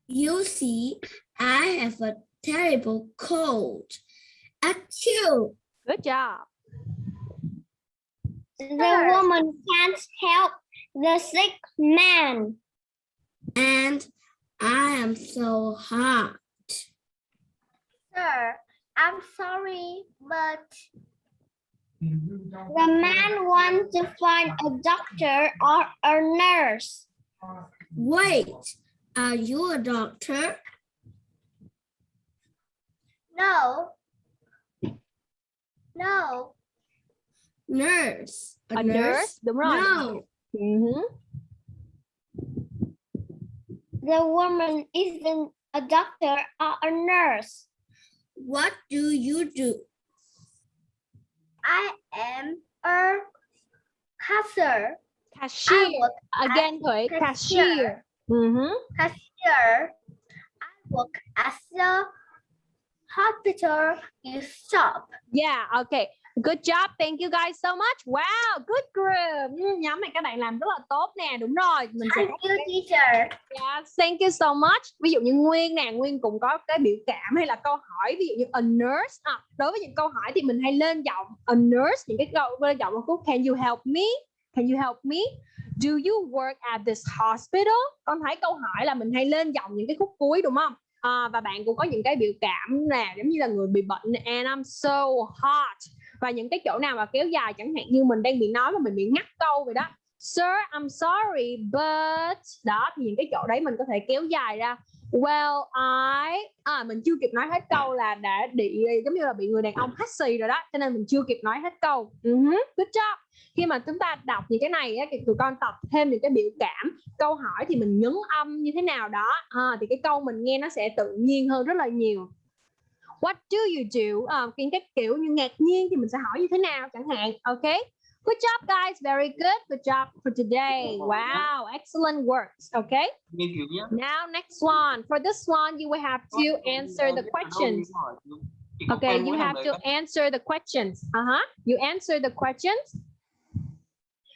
Speaker 3: You see, I have a terrible cold. Achoo!
Speaker 1: Good job.
Speaker 4: The woman can't help the sick man.
Speaker 3: And I am so hot. Sir, I'm sorry, but
Speaker 4: The man wants to find a doctor or a nurse.
Speaker 3: wait, are you a doctor? No. No. Nurse.
Speaker 1: A nurse, đúng rồi.
Speaker 3: No.
Speaker 1: Mhm.
Speaker 4: The woman isn't a doctor or a nurse.
Speaker 3: What do you do? I am a cashier.
Speaker 1: Cashier. Again, Thủy.
Speaker 3: cashier.
Speaker 1: Cashier. Mhm.
Speaker 3: Cashier. I work at the hospital shop.
Speaker 1: Yeah, okay. Good job. Thank you guys so much. Wow, good group. Ừ, nhóm này các bạn làm rất là tốt nè. Đúng rồi. Mình sẽ
Speaker 3: Thank you, teacher.
Speaker 1: Yeah, thank you so much. Ví dụ như Nguyên nè, Nguyên cũng có cái biểu cảm hay là câu hỏi ví dụ như a nurse. À, đối với những câu hỏi thì mình hay lên giọng a nurse, những cái câu lên giọng có can you help me? Can you help me? Do you work at this hospital? Con thấy câu hỏi là mình hay lên giọng những cái khúc cuối đúng không? À, và bạn cũng có những cái biểu cảm nè, giống như là người bị bệnh and I'm so hot và những cái chỗ nào mà kéo dài chẳng hạn như mình đang bị nói mà mình bị ngắt câu vậy đó Sir, I'm sorry, but đó thì những cái chỗ đấy mình có thể kéo dài ra. Well, I à mình chưa kịp nói hết câu là đã bị giống như là bị người đàn ông hắt xì rồi đó, cho nên mình chưa kịp nói hết câu. Uh-huh, good job. Khi mà chúng ta đọc những cái này á, thì tụi con tập thêm những cái biểu cảm, câu hỏi thì mình nhấn âm như thế nào đó, à, thì cái câu mình nghe nó sẽ tự nhiên hơn rất là nhiều. What do you do? À, những cái kiểu như ngạc nhiên thì mình sẽ hỏi như thế nào chẳng hạn. Okay. Good job, guys. Very good. Good job for today. Wow, excellent works. Okay.
Speaker 7: nghiên cứu nhé
Speaker 1: Now, next one. For this one, you will have to answer the questions. Okay, you have to answer the questions. Uh-huh. You answer the questions.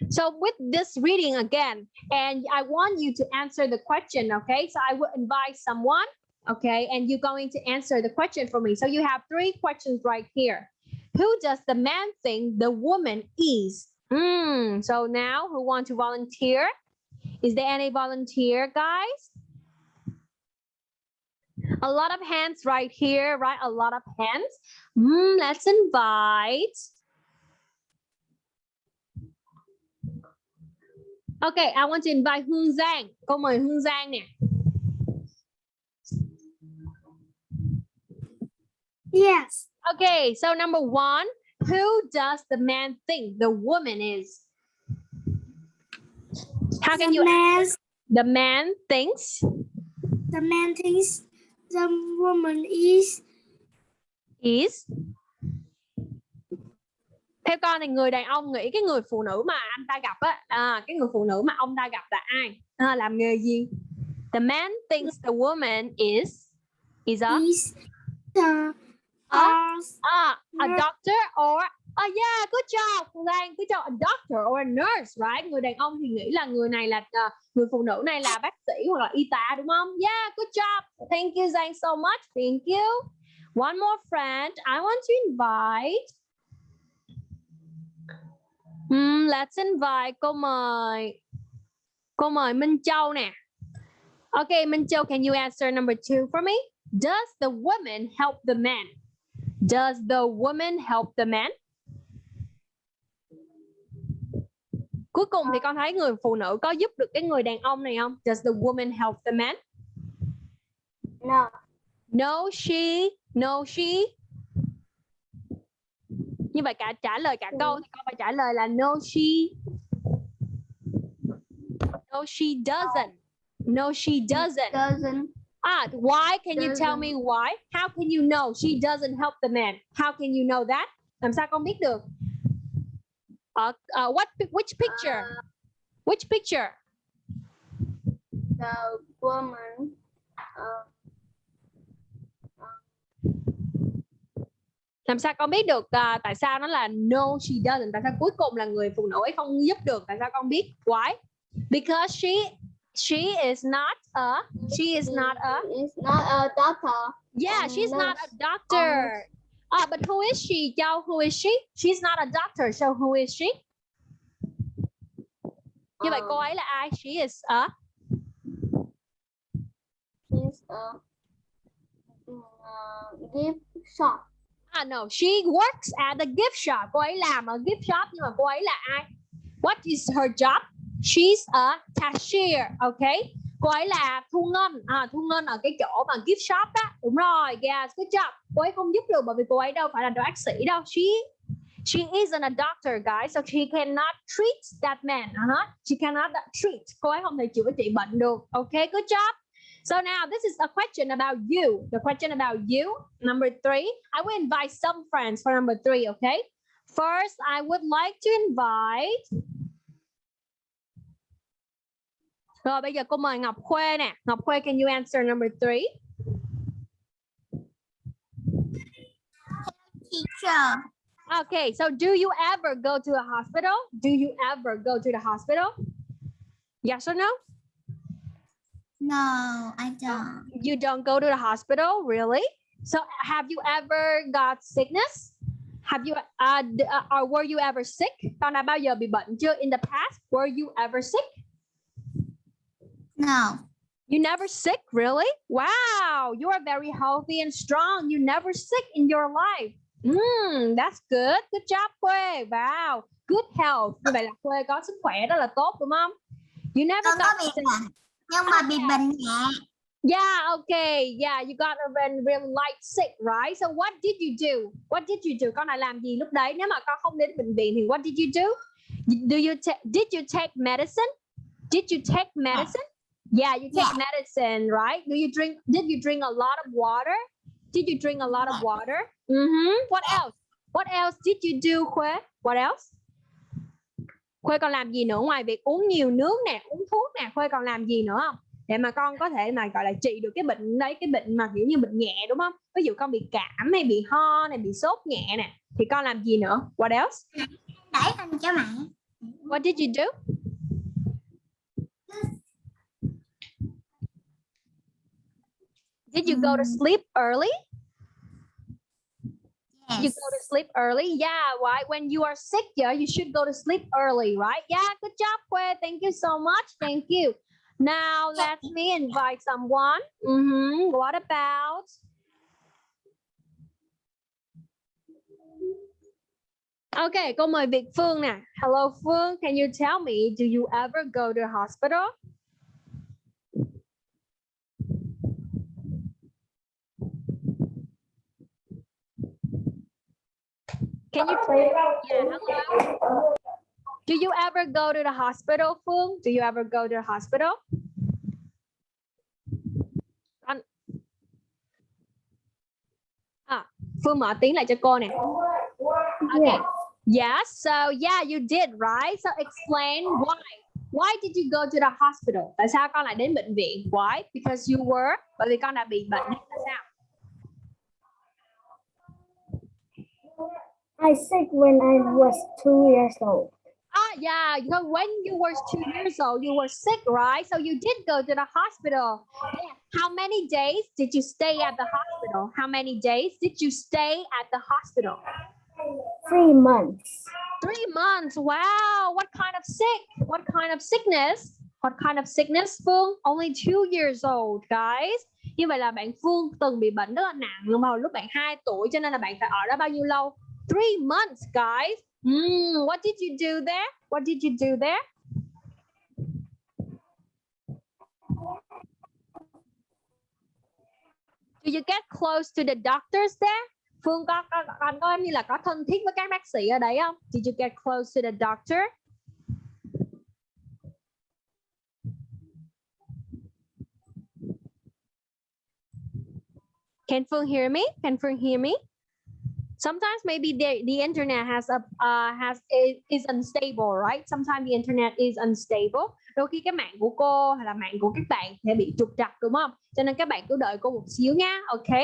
Speaker 1: So with this reading again, and I want you to answer the question, okay? So I will invite someone, okay? And you're going to answer the question for me. So you have three questions right here. Who does the man think the woman is? Hmm, so now who want to volunteer? Is there any volunteer, guys? A lot of hands right here, right? A lot of hands. Hmm, let's invite. Okay, I want to invite Giang. Cô mời Hương Giang nè.
Speaker 3: Yes.
Speaker 1: Okay, so number one, who does the man think the woman is? How can you
Speaker 3: man,
Speaker 1: the man thinks
Speaker 3: the man thinks the woman is
Speaker 1: is theo con thì người đàn ông nghĩ cái người phụ nữ mà anh ta gặp á à, cái người phụ nữ mà ông ta gặp là ai à, làm nghề gì the man thinks the woman is is a
Speaker 3: Is the
Speaker 1: a, a, a doctor or oh yeah good job Lan good job. A doctor or a nurse right? Người đàn ông thì nghĩ là người này là à, người phụ nữ này là bác sĩ hoặc là y tá đúng không? Yeah good job. Thank you Giang so much. Thank you. One more friend. I want to invite Hmm, let's invite cô mời cô mời Minh Châu nè. Okay, Minh Châu, can you answer number two for me? Does the woman help the man? Does the woman help the man? Cuối cùng thì con thấy người phụ nữ có giúp được cái người đàn ông này không? Does the woman help the man?
Speaker 2: No.
Speaker 1: No, she. No, she. Như vậy cả trả lời cả câu thì con phải trả lời là no, she. No, she doesn't. No, she doesn't.
Speaker 3: doesn't
Speaker 1: Ah, why? Can you tell me why? How can you know she doesn't help the man? How can you know that? Làm sao con biết được? Uh, uh, what? Which picture? Which picture?
Speaker 3: the woman uh,
Speaker 1: Làm sao con biết được à, tại sao nó là no she doesn't? Tại sao cuối cùng là người phụ nữ ấy không giúp được? Tại sao con biết? Why? Because she she is not a she is not a
Speaker 3: is not a doctor
Speaker 1: yeah
Speaker 3: Um,
Speaker 1: she's not a
Speaker 3: nurse.
Speaker 1: doctor. Ah, but who is she? Châu, who is she? She's not a doctor, so who is she? Như vậy cô
Speaker 3: Um,
Speaker 1: ấy là ai? She is a
Speaker 3: is a uh, gift shop
Speaker 1: Ah no, she works at the gift shop. Cô ấy làm ở gift shop nhưng mà cô ấy là ai? What is her job? She's a cashier, okay? Cô ấy là thu ngân, à, thu ngân ở cái chỗ mà gift shop đó. Đúng rồi, yes, good job. Cô ấy không giúp được bởi vì cô ấy đâu phải là bác sĩ đâu. She she isn't a doctor, guys, so she cannot treat that man. Uh-huh. She cannot treat. Cô ấy không thể chữa trị bệnh được. Okay, good job. So now this is a question about you. The question about you, number three. I will invite some friends for number three, okay? First, I would like to invite. Rồi bây giờ cô mời Ngọc Khuê nè. Ngọc Khuê, can you answer number three?
Speaker 3: teacher
Speaker 1: Okay, so do you ever go to a hospital? Do you ever go to the hospital? Yes or no?
Speaker 3: no I don't
Speaker 1: You don't go to the hospital, really? So have you ever got sickness? Have you uh, uh, or were you ever sick? Con đã bao giờ bị bệnh chưa? In the past, were you ever sick?
Speaker 3: No
Speaker 1: You never sick, really? Wow, you are very healthy and strong. You never sick in your life. Mm, that's good. Good job, Khuê. Wow, good health. Như vậy là Khuê có sức khỏe rất là tốt đúng không? You never
Speaker 3: có
Speaker 1: got sick.
Speaker 3: nhưng mà bị bệnh nhẹ
Speaker 1: Yeah, okay. Yeah, you got a really light sick, right? So what did you do? What did you do? Con đã làm gì lúc đấy? Nếu mà con không đến bệnh viện thì what did you do? Do you ta- did you take medicine? Did you take medicine? Yeah, you take medicine, right? Do you drink did you drink a lot of water? Did you drink a lot of water? Mm-hmm. What else? What else did you do, Khuê? What else? Khuê còn làm gì nữa ngoài việc uống nhiều nước nè, uống thuốc nè, Khuê còn làm gì nữa không? để mà con có thể mà gọi là trị được cái bệnh đấy cái bệnh mà kiểu như bệnh nhẹ đúng không ví dụ con bị cảm hay bị ho này bị sốt nhẹ nè thì con làm gì nữa what else
Speaker 3: đẩy hình cho mẹ
Speaker 1: what did you do did you go to sleep early
Speaker 3: yes
Speaker 1: you go to sleep early yeah why? when you are sick yeah you should go to sleep early right yeah good job Kwe. thank you so much thank you now let me invite someone Mhm. what about Okay, cô mời Việt Phương nè. Hello Phương, can you tell me, do you ever go to hospital? Can you play? yeah, hello? Do you ever go to the hospital, Phương? Do you ever go to the hospital? Con... Ah, à, Phương mở tiếng lại cho cô nè. Okay. Yes, so yeah, you did, right? So explain why. Why did you go to the hospital? Tại sao con lại đến bệnh viện? Why? Because you were bởi vì con đã bị bệnh
Speaker 2: I sick when I was two years old.
Speaker 1: Ah, yeah, because when you were two years old, you were sick, right? So you did go to the hospital. Yeah. How many days did you stay at the hospital? How many days did you stay at the hospital?
Speaker 2: Three months.
Speaker 1: Three months. Wow. What kind of sick? What kind of sickness? What kind of sickness, Phương? Only two years old, guys. Như vậy là bạn Phương từng bị bệnh rất là nặng hồi lúc bạn 2 tuổi cho nên là bạn phải ở đó bao nhiêu lâu? Three months, guys. Mm, what did you do there? What did you do there? Do you get close to the doctors there? Phương có, có con có như là có thân thiết với các bác sĩ ở đấy không? Did you get close to the doctor? Can Phương hear me? Can Phương hear me? Sometimes maybe the, the internet has a uh, has is, is unstable, right? Sometimes the internet is unstable. Đôi khi cái mạng của cô hay là mạng của các bạn sẽ bị trục trặc đúng không? Cho nên các bạn cứ đợi cô một xíu nha, ok?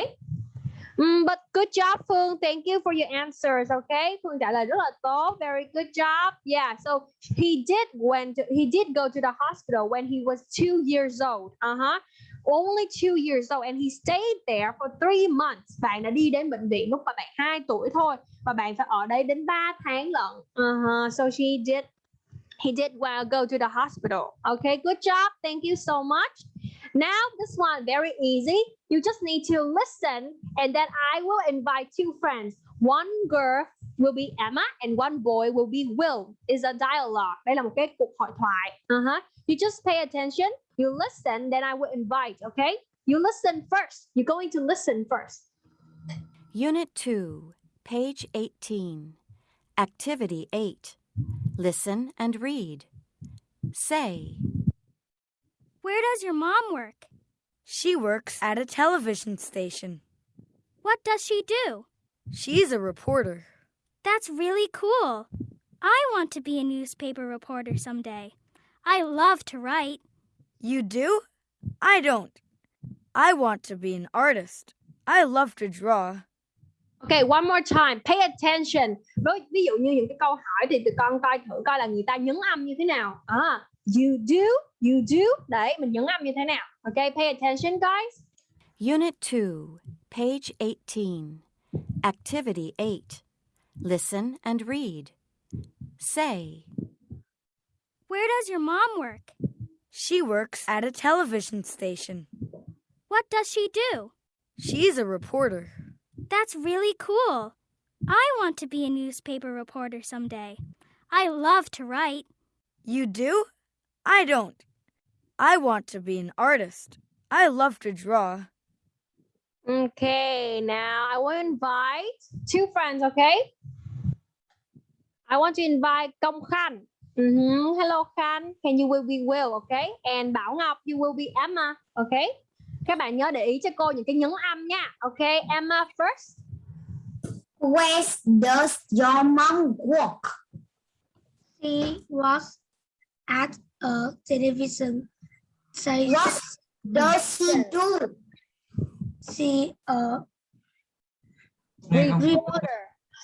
Speaker 1: Mm, but good job Phương, thank you for your answers, okay? Phương trả lời rất là tốt, very good job. Yeah, so he did went to, he did go to the hospital when he was two years old. Uh-huh. Only two years old and he stayed there for three months. Bạn đã đi đến bệnh viện lúc mà bạn 2 tuổi thôi và bạn phải ở đây đến 3 tháng lận. Uh-huh. So she did he did well go to the hospital. Okay, good job. Thank you so much. Now this one very easy. You just need to listen and then I will invite two friends. One girl will be Emma and one boy will be Will. Is a dialogue. Đây là một cái cuộc hội thoại. Uh-huh. You just pay attention. You listen, then I will invite. Okay. You listen first. You're going to listen first.
Speaker 7: Unit 2, page 18. Activity 8. Listen and read. Say,
Speaker 8: Where does your mom work?
Speaker 9: She works at a television station.
Speaker 8: What does she do?
Speaker 9: She's a reporter.
Speaker 8: That's really cool. I want to be a newspaper reporter someday. I love to write.
Speaker 9: You do? I don't. I want to be an artist. I love to draw.
Speaker 1: Okay, one more time. Pay attention. Đối ví dụ như những cái câu hỏi thì tụi con coi thử coi là người ta nhấn âm như thế nào. À, you do, you do. Đấy, mình nhấn âm như thế nào. Okay, pay attention guys.
Speaker 7: Unit 2, page 18. Activity 8. Listen and read. Say,
Speaker 8: Where does your mom work?
Speaker 9: She works at a television station.
Speaker 8: What does she do?
Speaker 9: She's a reporter.
Speaker 8: That's really cool. I want to be a newspaper reporter someday. I love to write.
Speaker 9: You do? I don't. I want to be an artist. I love to draw.
Speaker 1: Okay, now I will invite two friends, okay? I want to invite Công Khanh. Mhm, Hello Khanh, can you will be Will, okay? And Bảo Ngọc, you will be Emma, okay? Các bạn nhớ để ý cho cô những cái nhấn âm nha. Okay, Emma first.
Speaker 3: Where does your mom work?
Speaker 2: She works at a television station.
Speaker 3: What does she do?
Speaker 2: She uh, a
Speaker 1: reporter.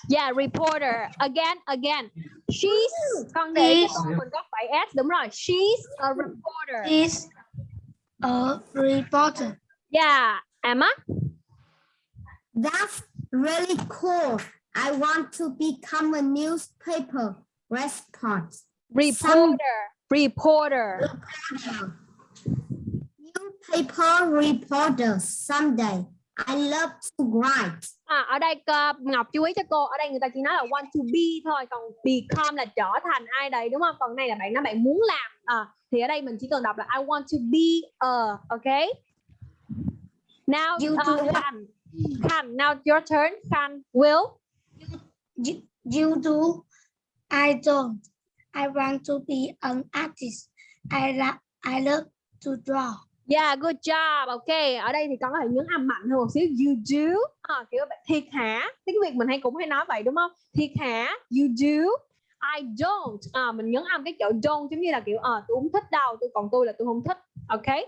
Speaker 1: Yeah, reporter. Again, again. She's con để cho cô mình có phải S đúng rồi. She's a reporter.
Speaker 2: is a reporter.
Speaker 1: Yeah, Emma.
Speaker 3: That's really cool. I want to become a newspaper reporter.
Speaker 1: Reporter. Reporter.
Speaker 3: Newspaper reporter someday. I love to write.
Speaker 1: À, ở đây cơ- Ngọc chú ý cho cô ở đây người ta chỉ nói là want to be thôi còn become là trở thành ai đấy đúng không còn này là bạn nói bạn muốn làm à, thì ở đây mình chỉ cần đọc là I want to be a okay now
Speaker 2: You
Speaker 1: uh,
Speaker 2: do what?
Speaker 1: Khan Khan now your turn Khan Will
Speaker 2: You, you do. I don't. I want to be an artist. I love. I love to draw
Speaker 1: yeah good job. Okay ở đây thì con có thể nhấn âm mạnh hơn một xíu. You do. À, kiểu thiệt hả? Tiếng việt mình hay cũng hay nói vậy đúng không? Thiệt hả? You do. I don't. À, mình nhấn âm cái chỗ don't giống như là kiểu à, tôi không thích đâu tôi còn tôi là tôi không thích. Okay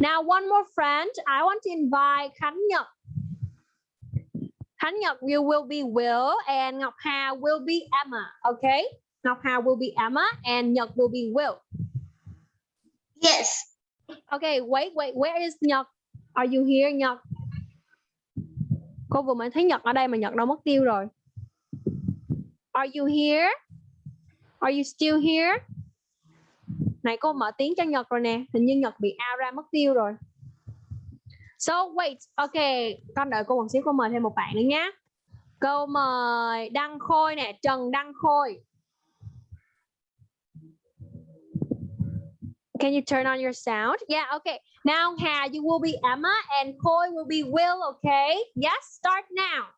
Speaker 1: now one more friend. I want to invite Khánh Nhật. Khánh Nhật you will be Will and Ngọc Hà will be Emma. Okay Ngọc Hà will be Emma and Nhật will be Will.
Speaker 10: Yes.
Speaker 1: Okay, wait, wait, where is Nhật? Are you here, Nhật? Cô vừa mới thấy Nhật ở đây mà Nhật đâu mất tiêu rồi. Are you here? Are you still here? Này cô mở tiếng cho Nhật rồi nè, hình như Nhật bị out ra mất tiêu rồi. So wait, okay, con đợi cô một xíu, cô mời thêm một bạn nữa nhé. Cô mời Đăng Khôi nè, Trần Đăng Khôi. Can you turn on your sound? Yeah, okay. Now, Hà, you will be Emma and Khôi will be Will, okay? Yes, start now.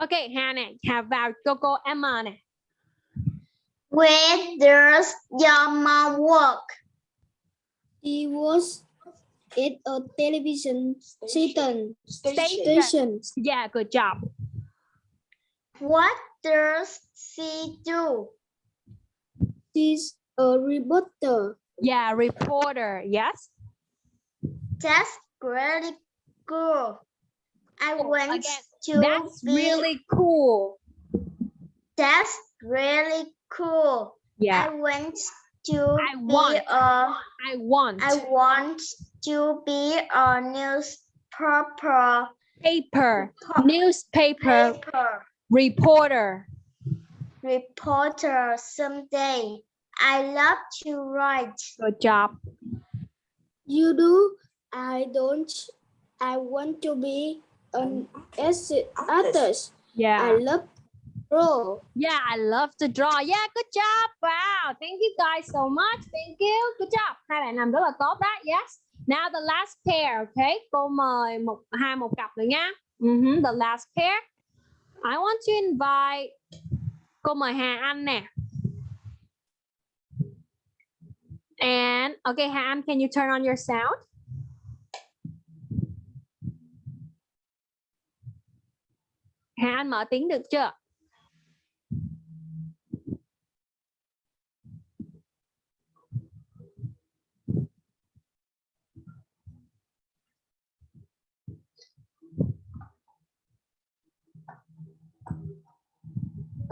Speaker 1: Okay, Hà nè, Hà vào cho cô Emma nè.
Speaker 4: Where does your mom work?
Speaker 5: He was at a television station.
Speaker 1: Station. Yeah, good job.
Speaker 4: What does she do?
Speaker 5: She's a reporter.
Speaker 1: Yeah, reporter. Yes.
Speaker 4: That's really cool. I
Speaker 1: Oh,
Speaker 4: went
Speaker 1: again,
Speaker 4: to
Speaker 1: That's
Speaker 4: be,
Speaker 1: really cool.
Speaker 4: that's really cool.
Speaker 1: Yeah,
Speaker 4: I went to
Speaker 1: I
Speaker 4: be
Speaker 1: want.
Speaker 4: a
Speaker 1: I want
Speaker 4: I want to be a newspaper
Speaker 1: paper, newspaper
Speaker 4: paper
Speaker 1: reporter.
Speaker 4: Reporter someday. I love to write.
Speaker 1: Good job.
Speaker 5: You do? I don't. I want to be an artist. artist.
Speaker 1: Yeah.
Speaker 5: I love draw.
Speaker 1: Yeah, I love to draw. Yeah, good job. Wow. Thank you guys so much. Thank you. Good job. Hai bạn làm rất là tốt đó. Yes. Now the last pair, okay? Cô mời một hai một cặp nữa nha. Mhm, The last pair. I want to invite Cô mời Hà Anh nè. And okay, Hà Anh, can you turn on your sound? Hà Anh mở tiếng được chưa?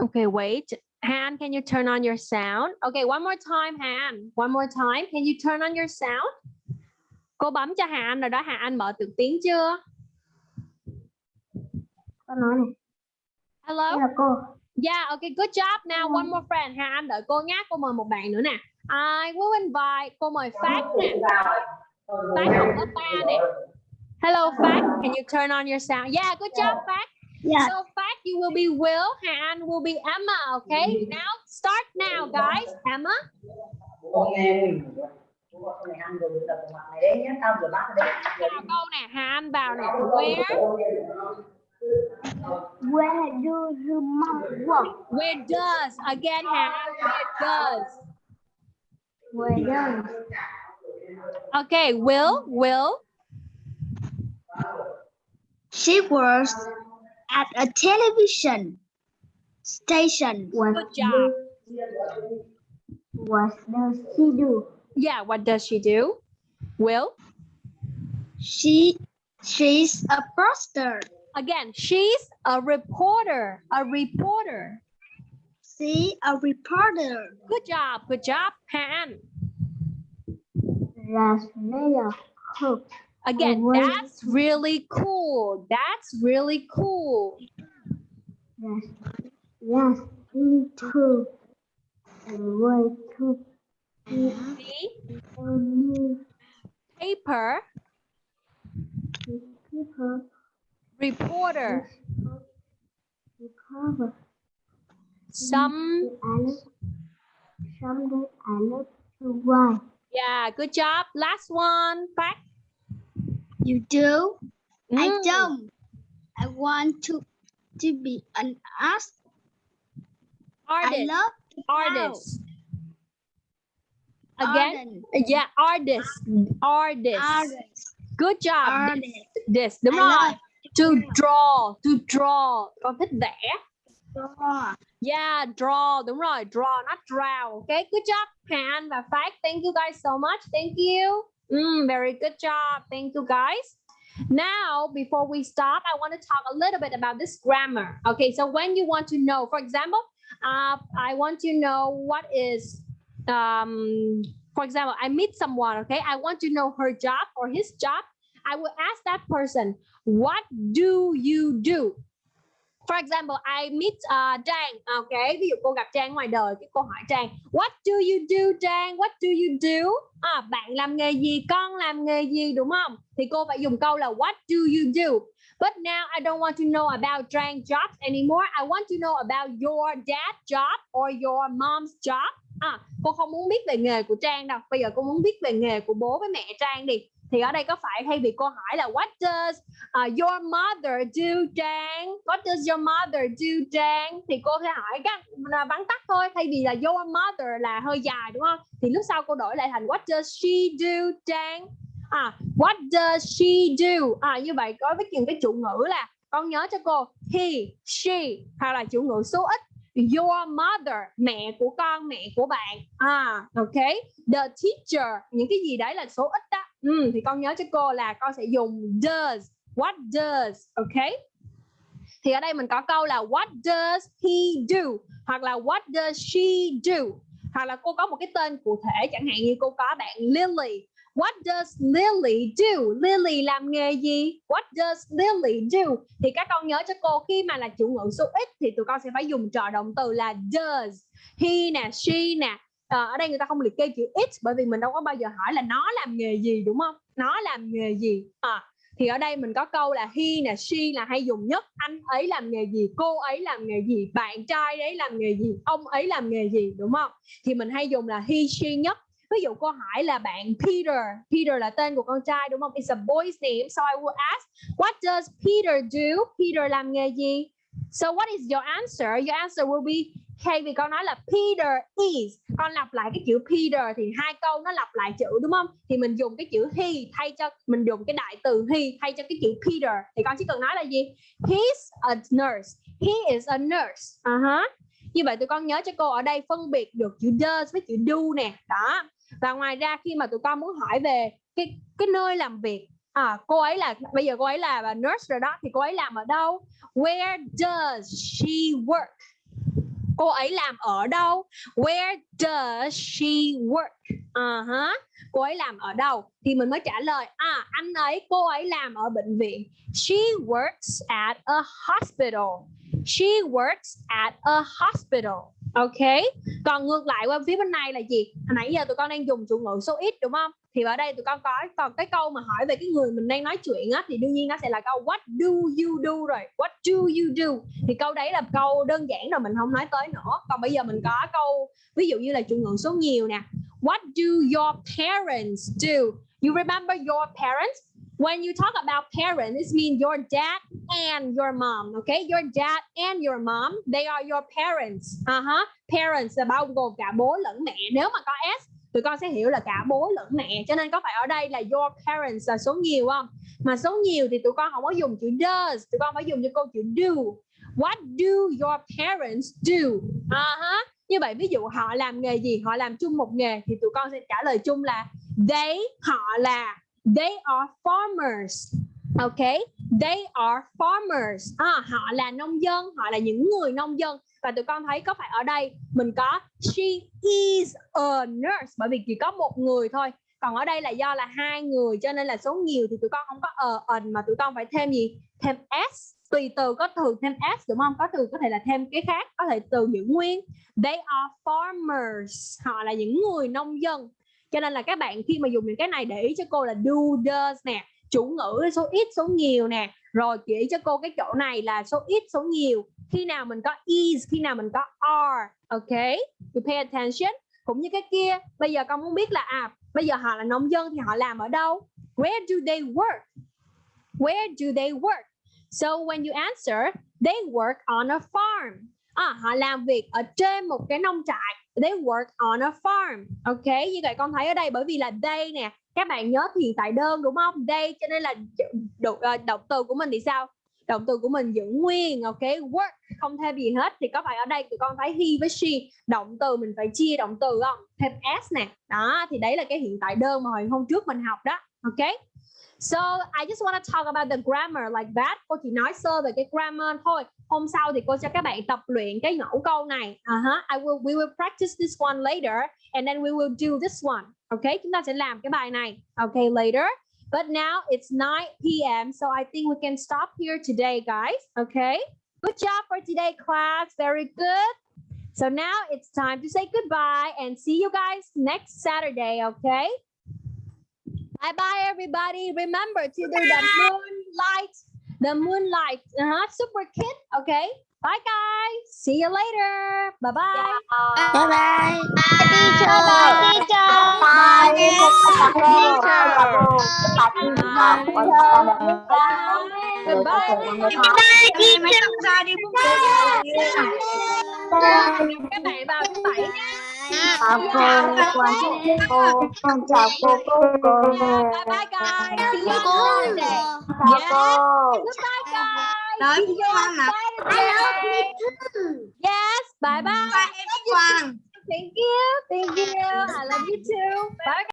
Speaker 1: Okay, wait. Han, can you turn on your sound? Okay, one more time, Han. One more time. Can you turn on your sound? Cô bấm cho Hà Anh rồi đó. Hà Anh mở được tiếng chưa?
Speaker 4: Con nói này,
Speaker 1: Hello?
Speaker 4: là cô.
Speaker 1: Yeah, okay, good job. Now one more friend. Hà Anh đợi cô nhé. Cô mời một bạn nữa nè. I will invite. Cô mời Phát nè. Phát học lớp 3 nè. Hello, Phát. Can you turn on your sound? Yeah, good job, Phát.
Speaker 5: Yeah.
Speaker 1: So Phát, you will be Will. and will be Emma, okay? Mm-hmm. Now, start now, guys. Emma. Vào câu nè, Hà Anh vào nè. Where?
Speaker 4: Where do your mom work?
Speaker 1: Where does? Again, Hà Anh, where does?
Speaker 4: Where does?
Speaker 1: Okay, Will, Will.
Speaker 5: She works at a television station.
Speaker 4: What
Speaker 1: Good job.
Speaker 4: What does she do?
Speaker 1: Yeah, what does she do? Will?
Speaker 5: She she's a poster.
Speaker 1: Again, she's a reporter. A reporter.
Speaker 5: She a reporter.
Speaker 1: Good job, good job.
Speaker 4: That's really cool.
Speaker 1: Again, that's really cool. That's really cool.
Speaker 4: Yes. Yes. Into the way to
Speaker 1: See? Paper, reporter.
Speaker 4: recover.
Speaker 1: Some,
Speaker 4: I love, I love to write.
Speaker 1: yeah, good job. Last one, back.
Speaker 5: You do? I
Speaker 1: Mm,
Speaker 5: don't. I want to to be an artist. I
Speaker 1: Artist,
Speaker 5: love to draw.
Speaker 1: artist. Again,
Speaker 5: Artist.
Speaker 1: yeah, artist, artist.
Speaker 5: Artist.
Speaker 1: good job
Speaker 2: Are
Speaker 1: this, đúng
Speaker 2: I
Speaker 1: rồi
Speaker 2: love
Speaker 1: to draw to draw con thích vẽ
Speaker 2: draw.
Speaker 1: Yeah, draw, đúng rồi, draw, not draw. Okay, good job, Han và Phát. Thank you guys so much. Thank you. Mm, very good job. Thank you guys. Now, before we start, I want to talk a little bit about this grammar. Okay, so when you want to know, for example, uh, I want to know what is, um, for example, I meet someone, okay? I want to know her job or his job. I will ask that person, what do you do? For example, I meet uh, Trang. À, okay, ví dụ cô gặp Trang ngoài đời, cái cô hỏi Trang, What do you do, Trang? What do you do? À, bạn làm nghề gì? Con làm nghề gì, đúng không? Thì cô phải dùng câu là What do you do? But now I don't want to know about Trang jobs anymore. I want to know about your dad job or your mom's job. À, cô không muốn biết về nghề của Trang đâu. Bây giờ cô muốn biết về nghề của bố với mẹ Trang đi. Thì ở đây có phải thay vì cô hỏi là What does uh, your mother do Trang? What does your mother do Trang? Thì cô sẽ hỏi các à, vắn tắt thôi. Thay vì là your mother là hơi dài đúng không? Thì lúc sau cô đổi lại thành What does she do Trang? À, what does she do? À, như vậy có với những cái chủ ngữ là con nhớ cho cô he, she hoặc là chủ ngữ số ít your mother mẹ của con mẹ của bạn à ok the teacher những cái gì đấy là số ít đó ừ, thì con nhớ cho cô là con sẽ dùng does what does ok thì ở đây mình có câu là what does he do hoặc là what does she do hoặc là cô có một cái tên cụ thể chẳng hạn như cô có bạn Lily What does Lily do? Lily làm nghề gì? What does Lily do? Thì các con nhớ cho cô khi mà là chủ ngữ số ít thì tụi con sẽ phải dùng trợ động từ là does. He nè, she nè. À, ở đây người ta không liệt kê chữ it bởi vì mình đâu có bao giờ hỏi là nó làm nghề gì đúng không? Nó làm nghề gì? À, thì ở đây mình có câu là he nè, she là hay dùng nhất. Anh ấy làm nghề gì? Cô ấy làm nghề gì? Bạn trai đấy làm nghề gì? Ông ấy làm nghề gì? Đúng không? Thì mình hay dùng là he, she nhất ví dụ cô hỏi là bạn Peter Peter là tên của con trai đúng không it's a boy's name so I will ask what does Peter do Peter làm nghề gì so what is your answer your answer will be thay vì con nói là Peter is. Con lặp lại cái chữ Peter thì hai câu nó lặp lại chữ, đúng không? Thì mình dùng cái chữ he thay cho, mình dùng cái đại từ he thay cho cái chữ Peter. Thì con chỉ cần nói là gì? He's a nurse. He is a nurse. Uh -huh. như vậy tụi con nhớ cho cô ở đây phân biệt được chữ does với chữ do nè. Đó. Và ngoài ra khi mà tụi con muốn hỏi về cái cái nơi làm việc à cô ấy là, bây giờ cô ấy là nurse rồi đó, thì cô ấy làm ở đâu? Where does she work? Cô ấy làm ở đâu? Where does she work? Uh -huh. cô ấy làm ở đâu? Thì mình mới trả lời à anh ấy, cô ấy làm ở bệnh viện. She works at a hospital. She works at a hospital ok. Còn ngược lại qua phía bên này là gì? Hồi nãy giờ tụi con đang dùng chủ ngữ số ít đúng không? Thì ở đây tụi con có, còn cái câu mà hỏi về cái người mình đang nói chuyện á, thì đương nhiên nó sẽ là câu, what do you do? rồi. What do you do? Thì câu đấy là câu đơn giản rồi, mình không nói tới nữa. Còn bây giờ mình có câu, ví dụ như là chủ ngữ số nhiều nè. What do your parents do? You remember your parents? When you talk about parents, it means your dad and your mom. Okay, your dad and your mom, they are your parents. Uh -huh. Parents là bao gồm cả bố lẫn mẹ. Nếu mà có s, tụi con sẽ hiểu là cả bố lẫn mẹ. Cho nên có phải ở đây là your parents là số nhiều không? Mà số nhiều thì tụi con không có dùng chữ does, tụi con phải dùng cho câu chữ do. What do your parents do? Uh -huh. Như vậy ví dụ họ làm nghề gì? Họ làm chung một nghề thì tụi con sẽ trả lời chung là they họ là They are farmers. Okay, they are farmers. À, họ là nông dân, họ là những người nông dân. Và tụi con thấy có phải ở đây mình có she is a nurse bởi vì chỉ có một người thôi. Còn ở đây là do là hai người cho nên là số nhiều thì tụi con không có ờ, a an mà tụi con phải thêm gì? Thêm s. Tùy từ có từ thêm s đúng không? Có từ có thể là thêm cái khác, có thể từ giữ nguyên. They are farmers. Họ là những người nông dân cho nên là các bạn khi mà dùng những cái này để ý cho cô là do does nè chủ ngữ số ít số nhiều nè. Rồi chỉ cho cô cái chỗ này là số ít số nhiều. Khi nào mình có is khi nào mình có are ok? You pay attention. Cũng như cái kia bây giờ con muốn biết là à bây giờ họ là nông dân thì họ làm ở đâu? Where do they work? Where do they work? So when you answer they work on a farm. À, họ làm việc ở trên một cái nông trại they work on a farm ok? Như vậy con thấy ở đây bởi vì là they nè các bạn nhớ thì hiện tại đơn đúng không? They cho nên là động, ờ, động từ của mình thì sao? Động từ của mình giữ nguyên ok? Work không thêm gì hết. Thì có phải ở đây tụi con thấy he với she động từ mình phải chia động từ không? Thêm s nè. Đó thì đấy là cái hiện tại đơn mà hồi hôm trước mình học đó ok? So I just want to talk about the grammar like that. Cô chỉ nói sơ về cái grammar thôi. Hôm sau thì cô cho các bạn tập luyện cái mẫu câu này. Uh-huh. I will we will practice this one later and then we will do this one. Okay, chúng ta sẽ làm cái bài này. Okay, later. But now it's 9 p.m. So I think we can stop here today, guys. Okay. Good job for today, class. Very good. So now it's time to say goodbye and see you guys next Saturday. Okay. Bye bye, everybody. Remember to do the moonlight, the moonlight, uh-huh, super kid. Okay. Bye, guys. See you later. Bye bye.
Speaker 2: Bye bye.
Speaker 5: Teacher, teacher.
Speaker 1: Bye. Goodbye. Các bạn vào thứ bảy nha.
Speaker 3: Chào cô, con cô, con chào cô, cô, cô.
Speaker 1: Bye bye, guys. See you Saturday.
Speaker 3: Chào cô.
Speaker 1: Goodbye, guys.
Speaker 2: Nói với
Speaker 1: you
Speaker 2: con
Speaker 1: on
Speaker 2: là
Speaker 1: Saturday. Yes. Bye bye.
Speaker 2: em Quang.
Speaker 1: Thank you. Thank you. I love you too. Bye.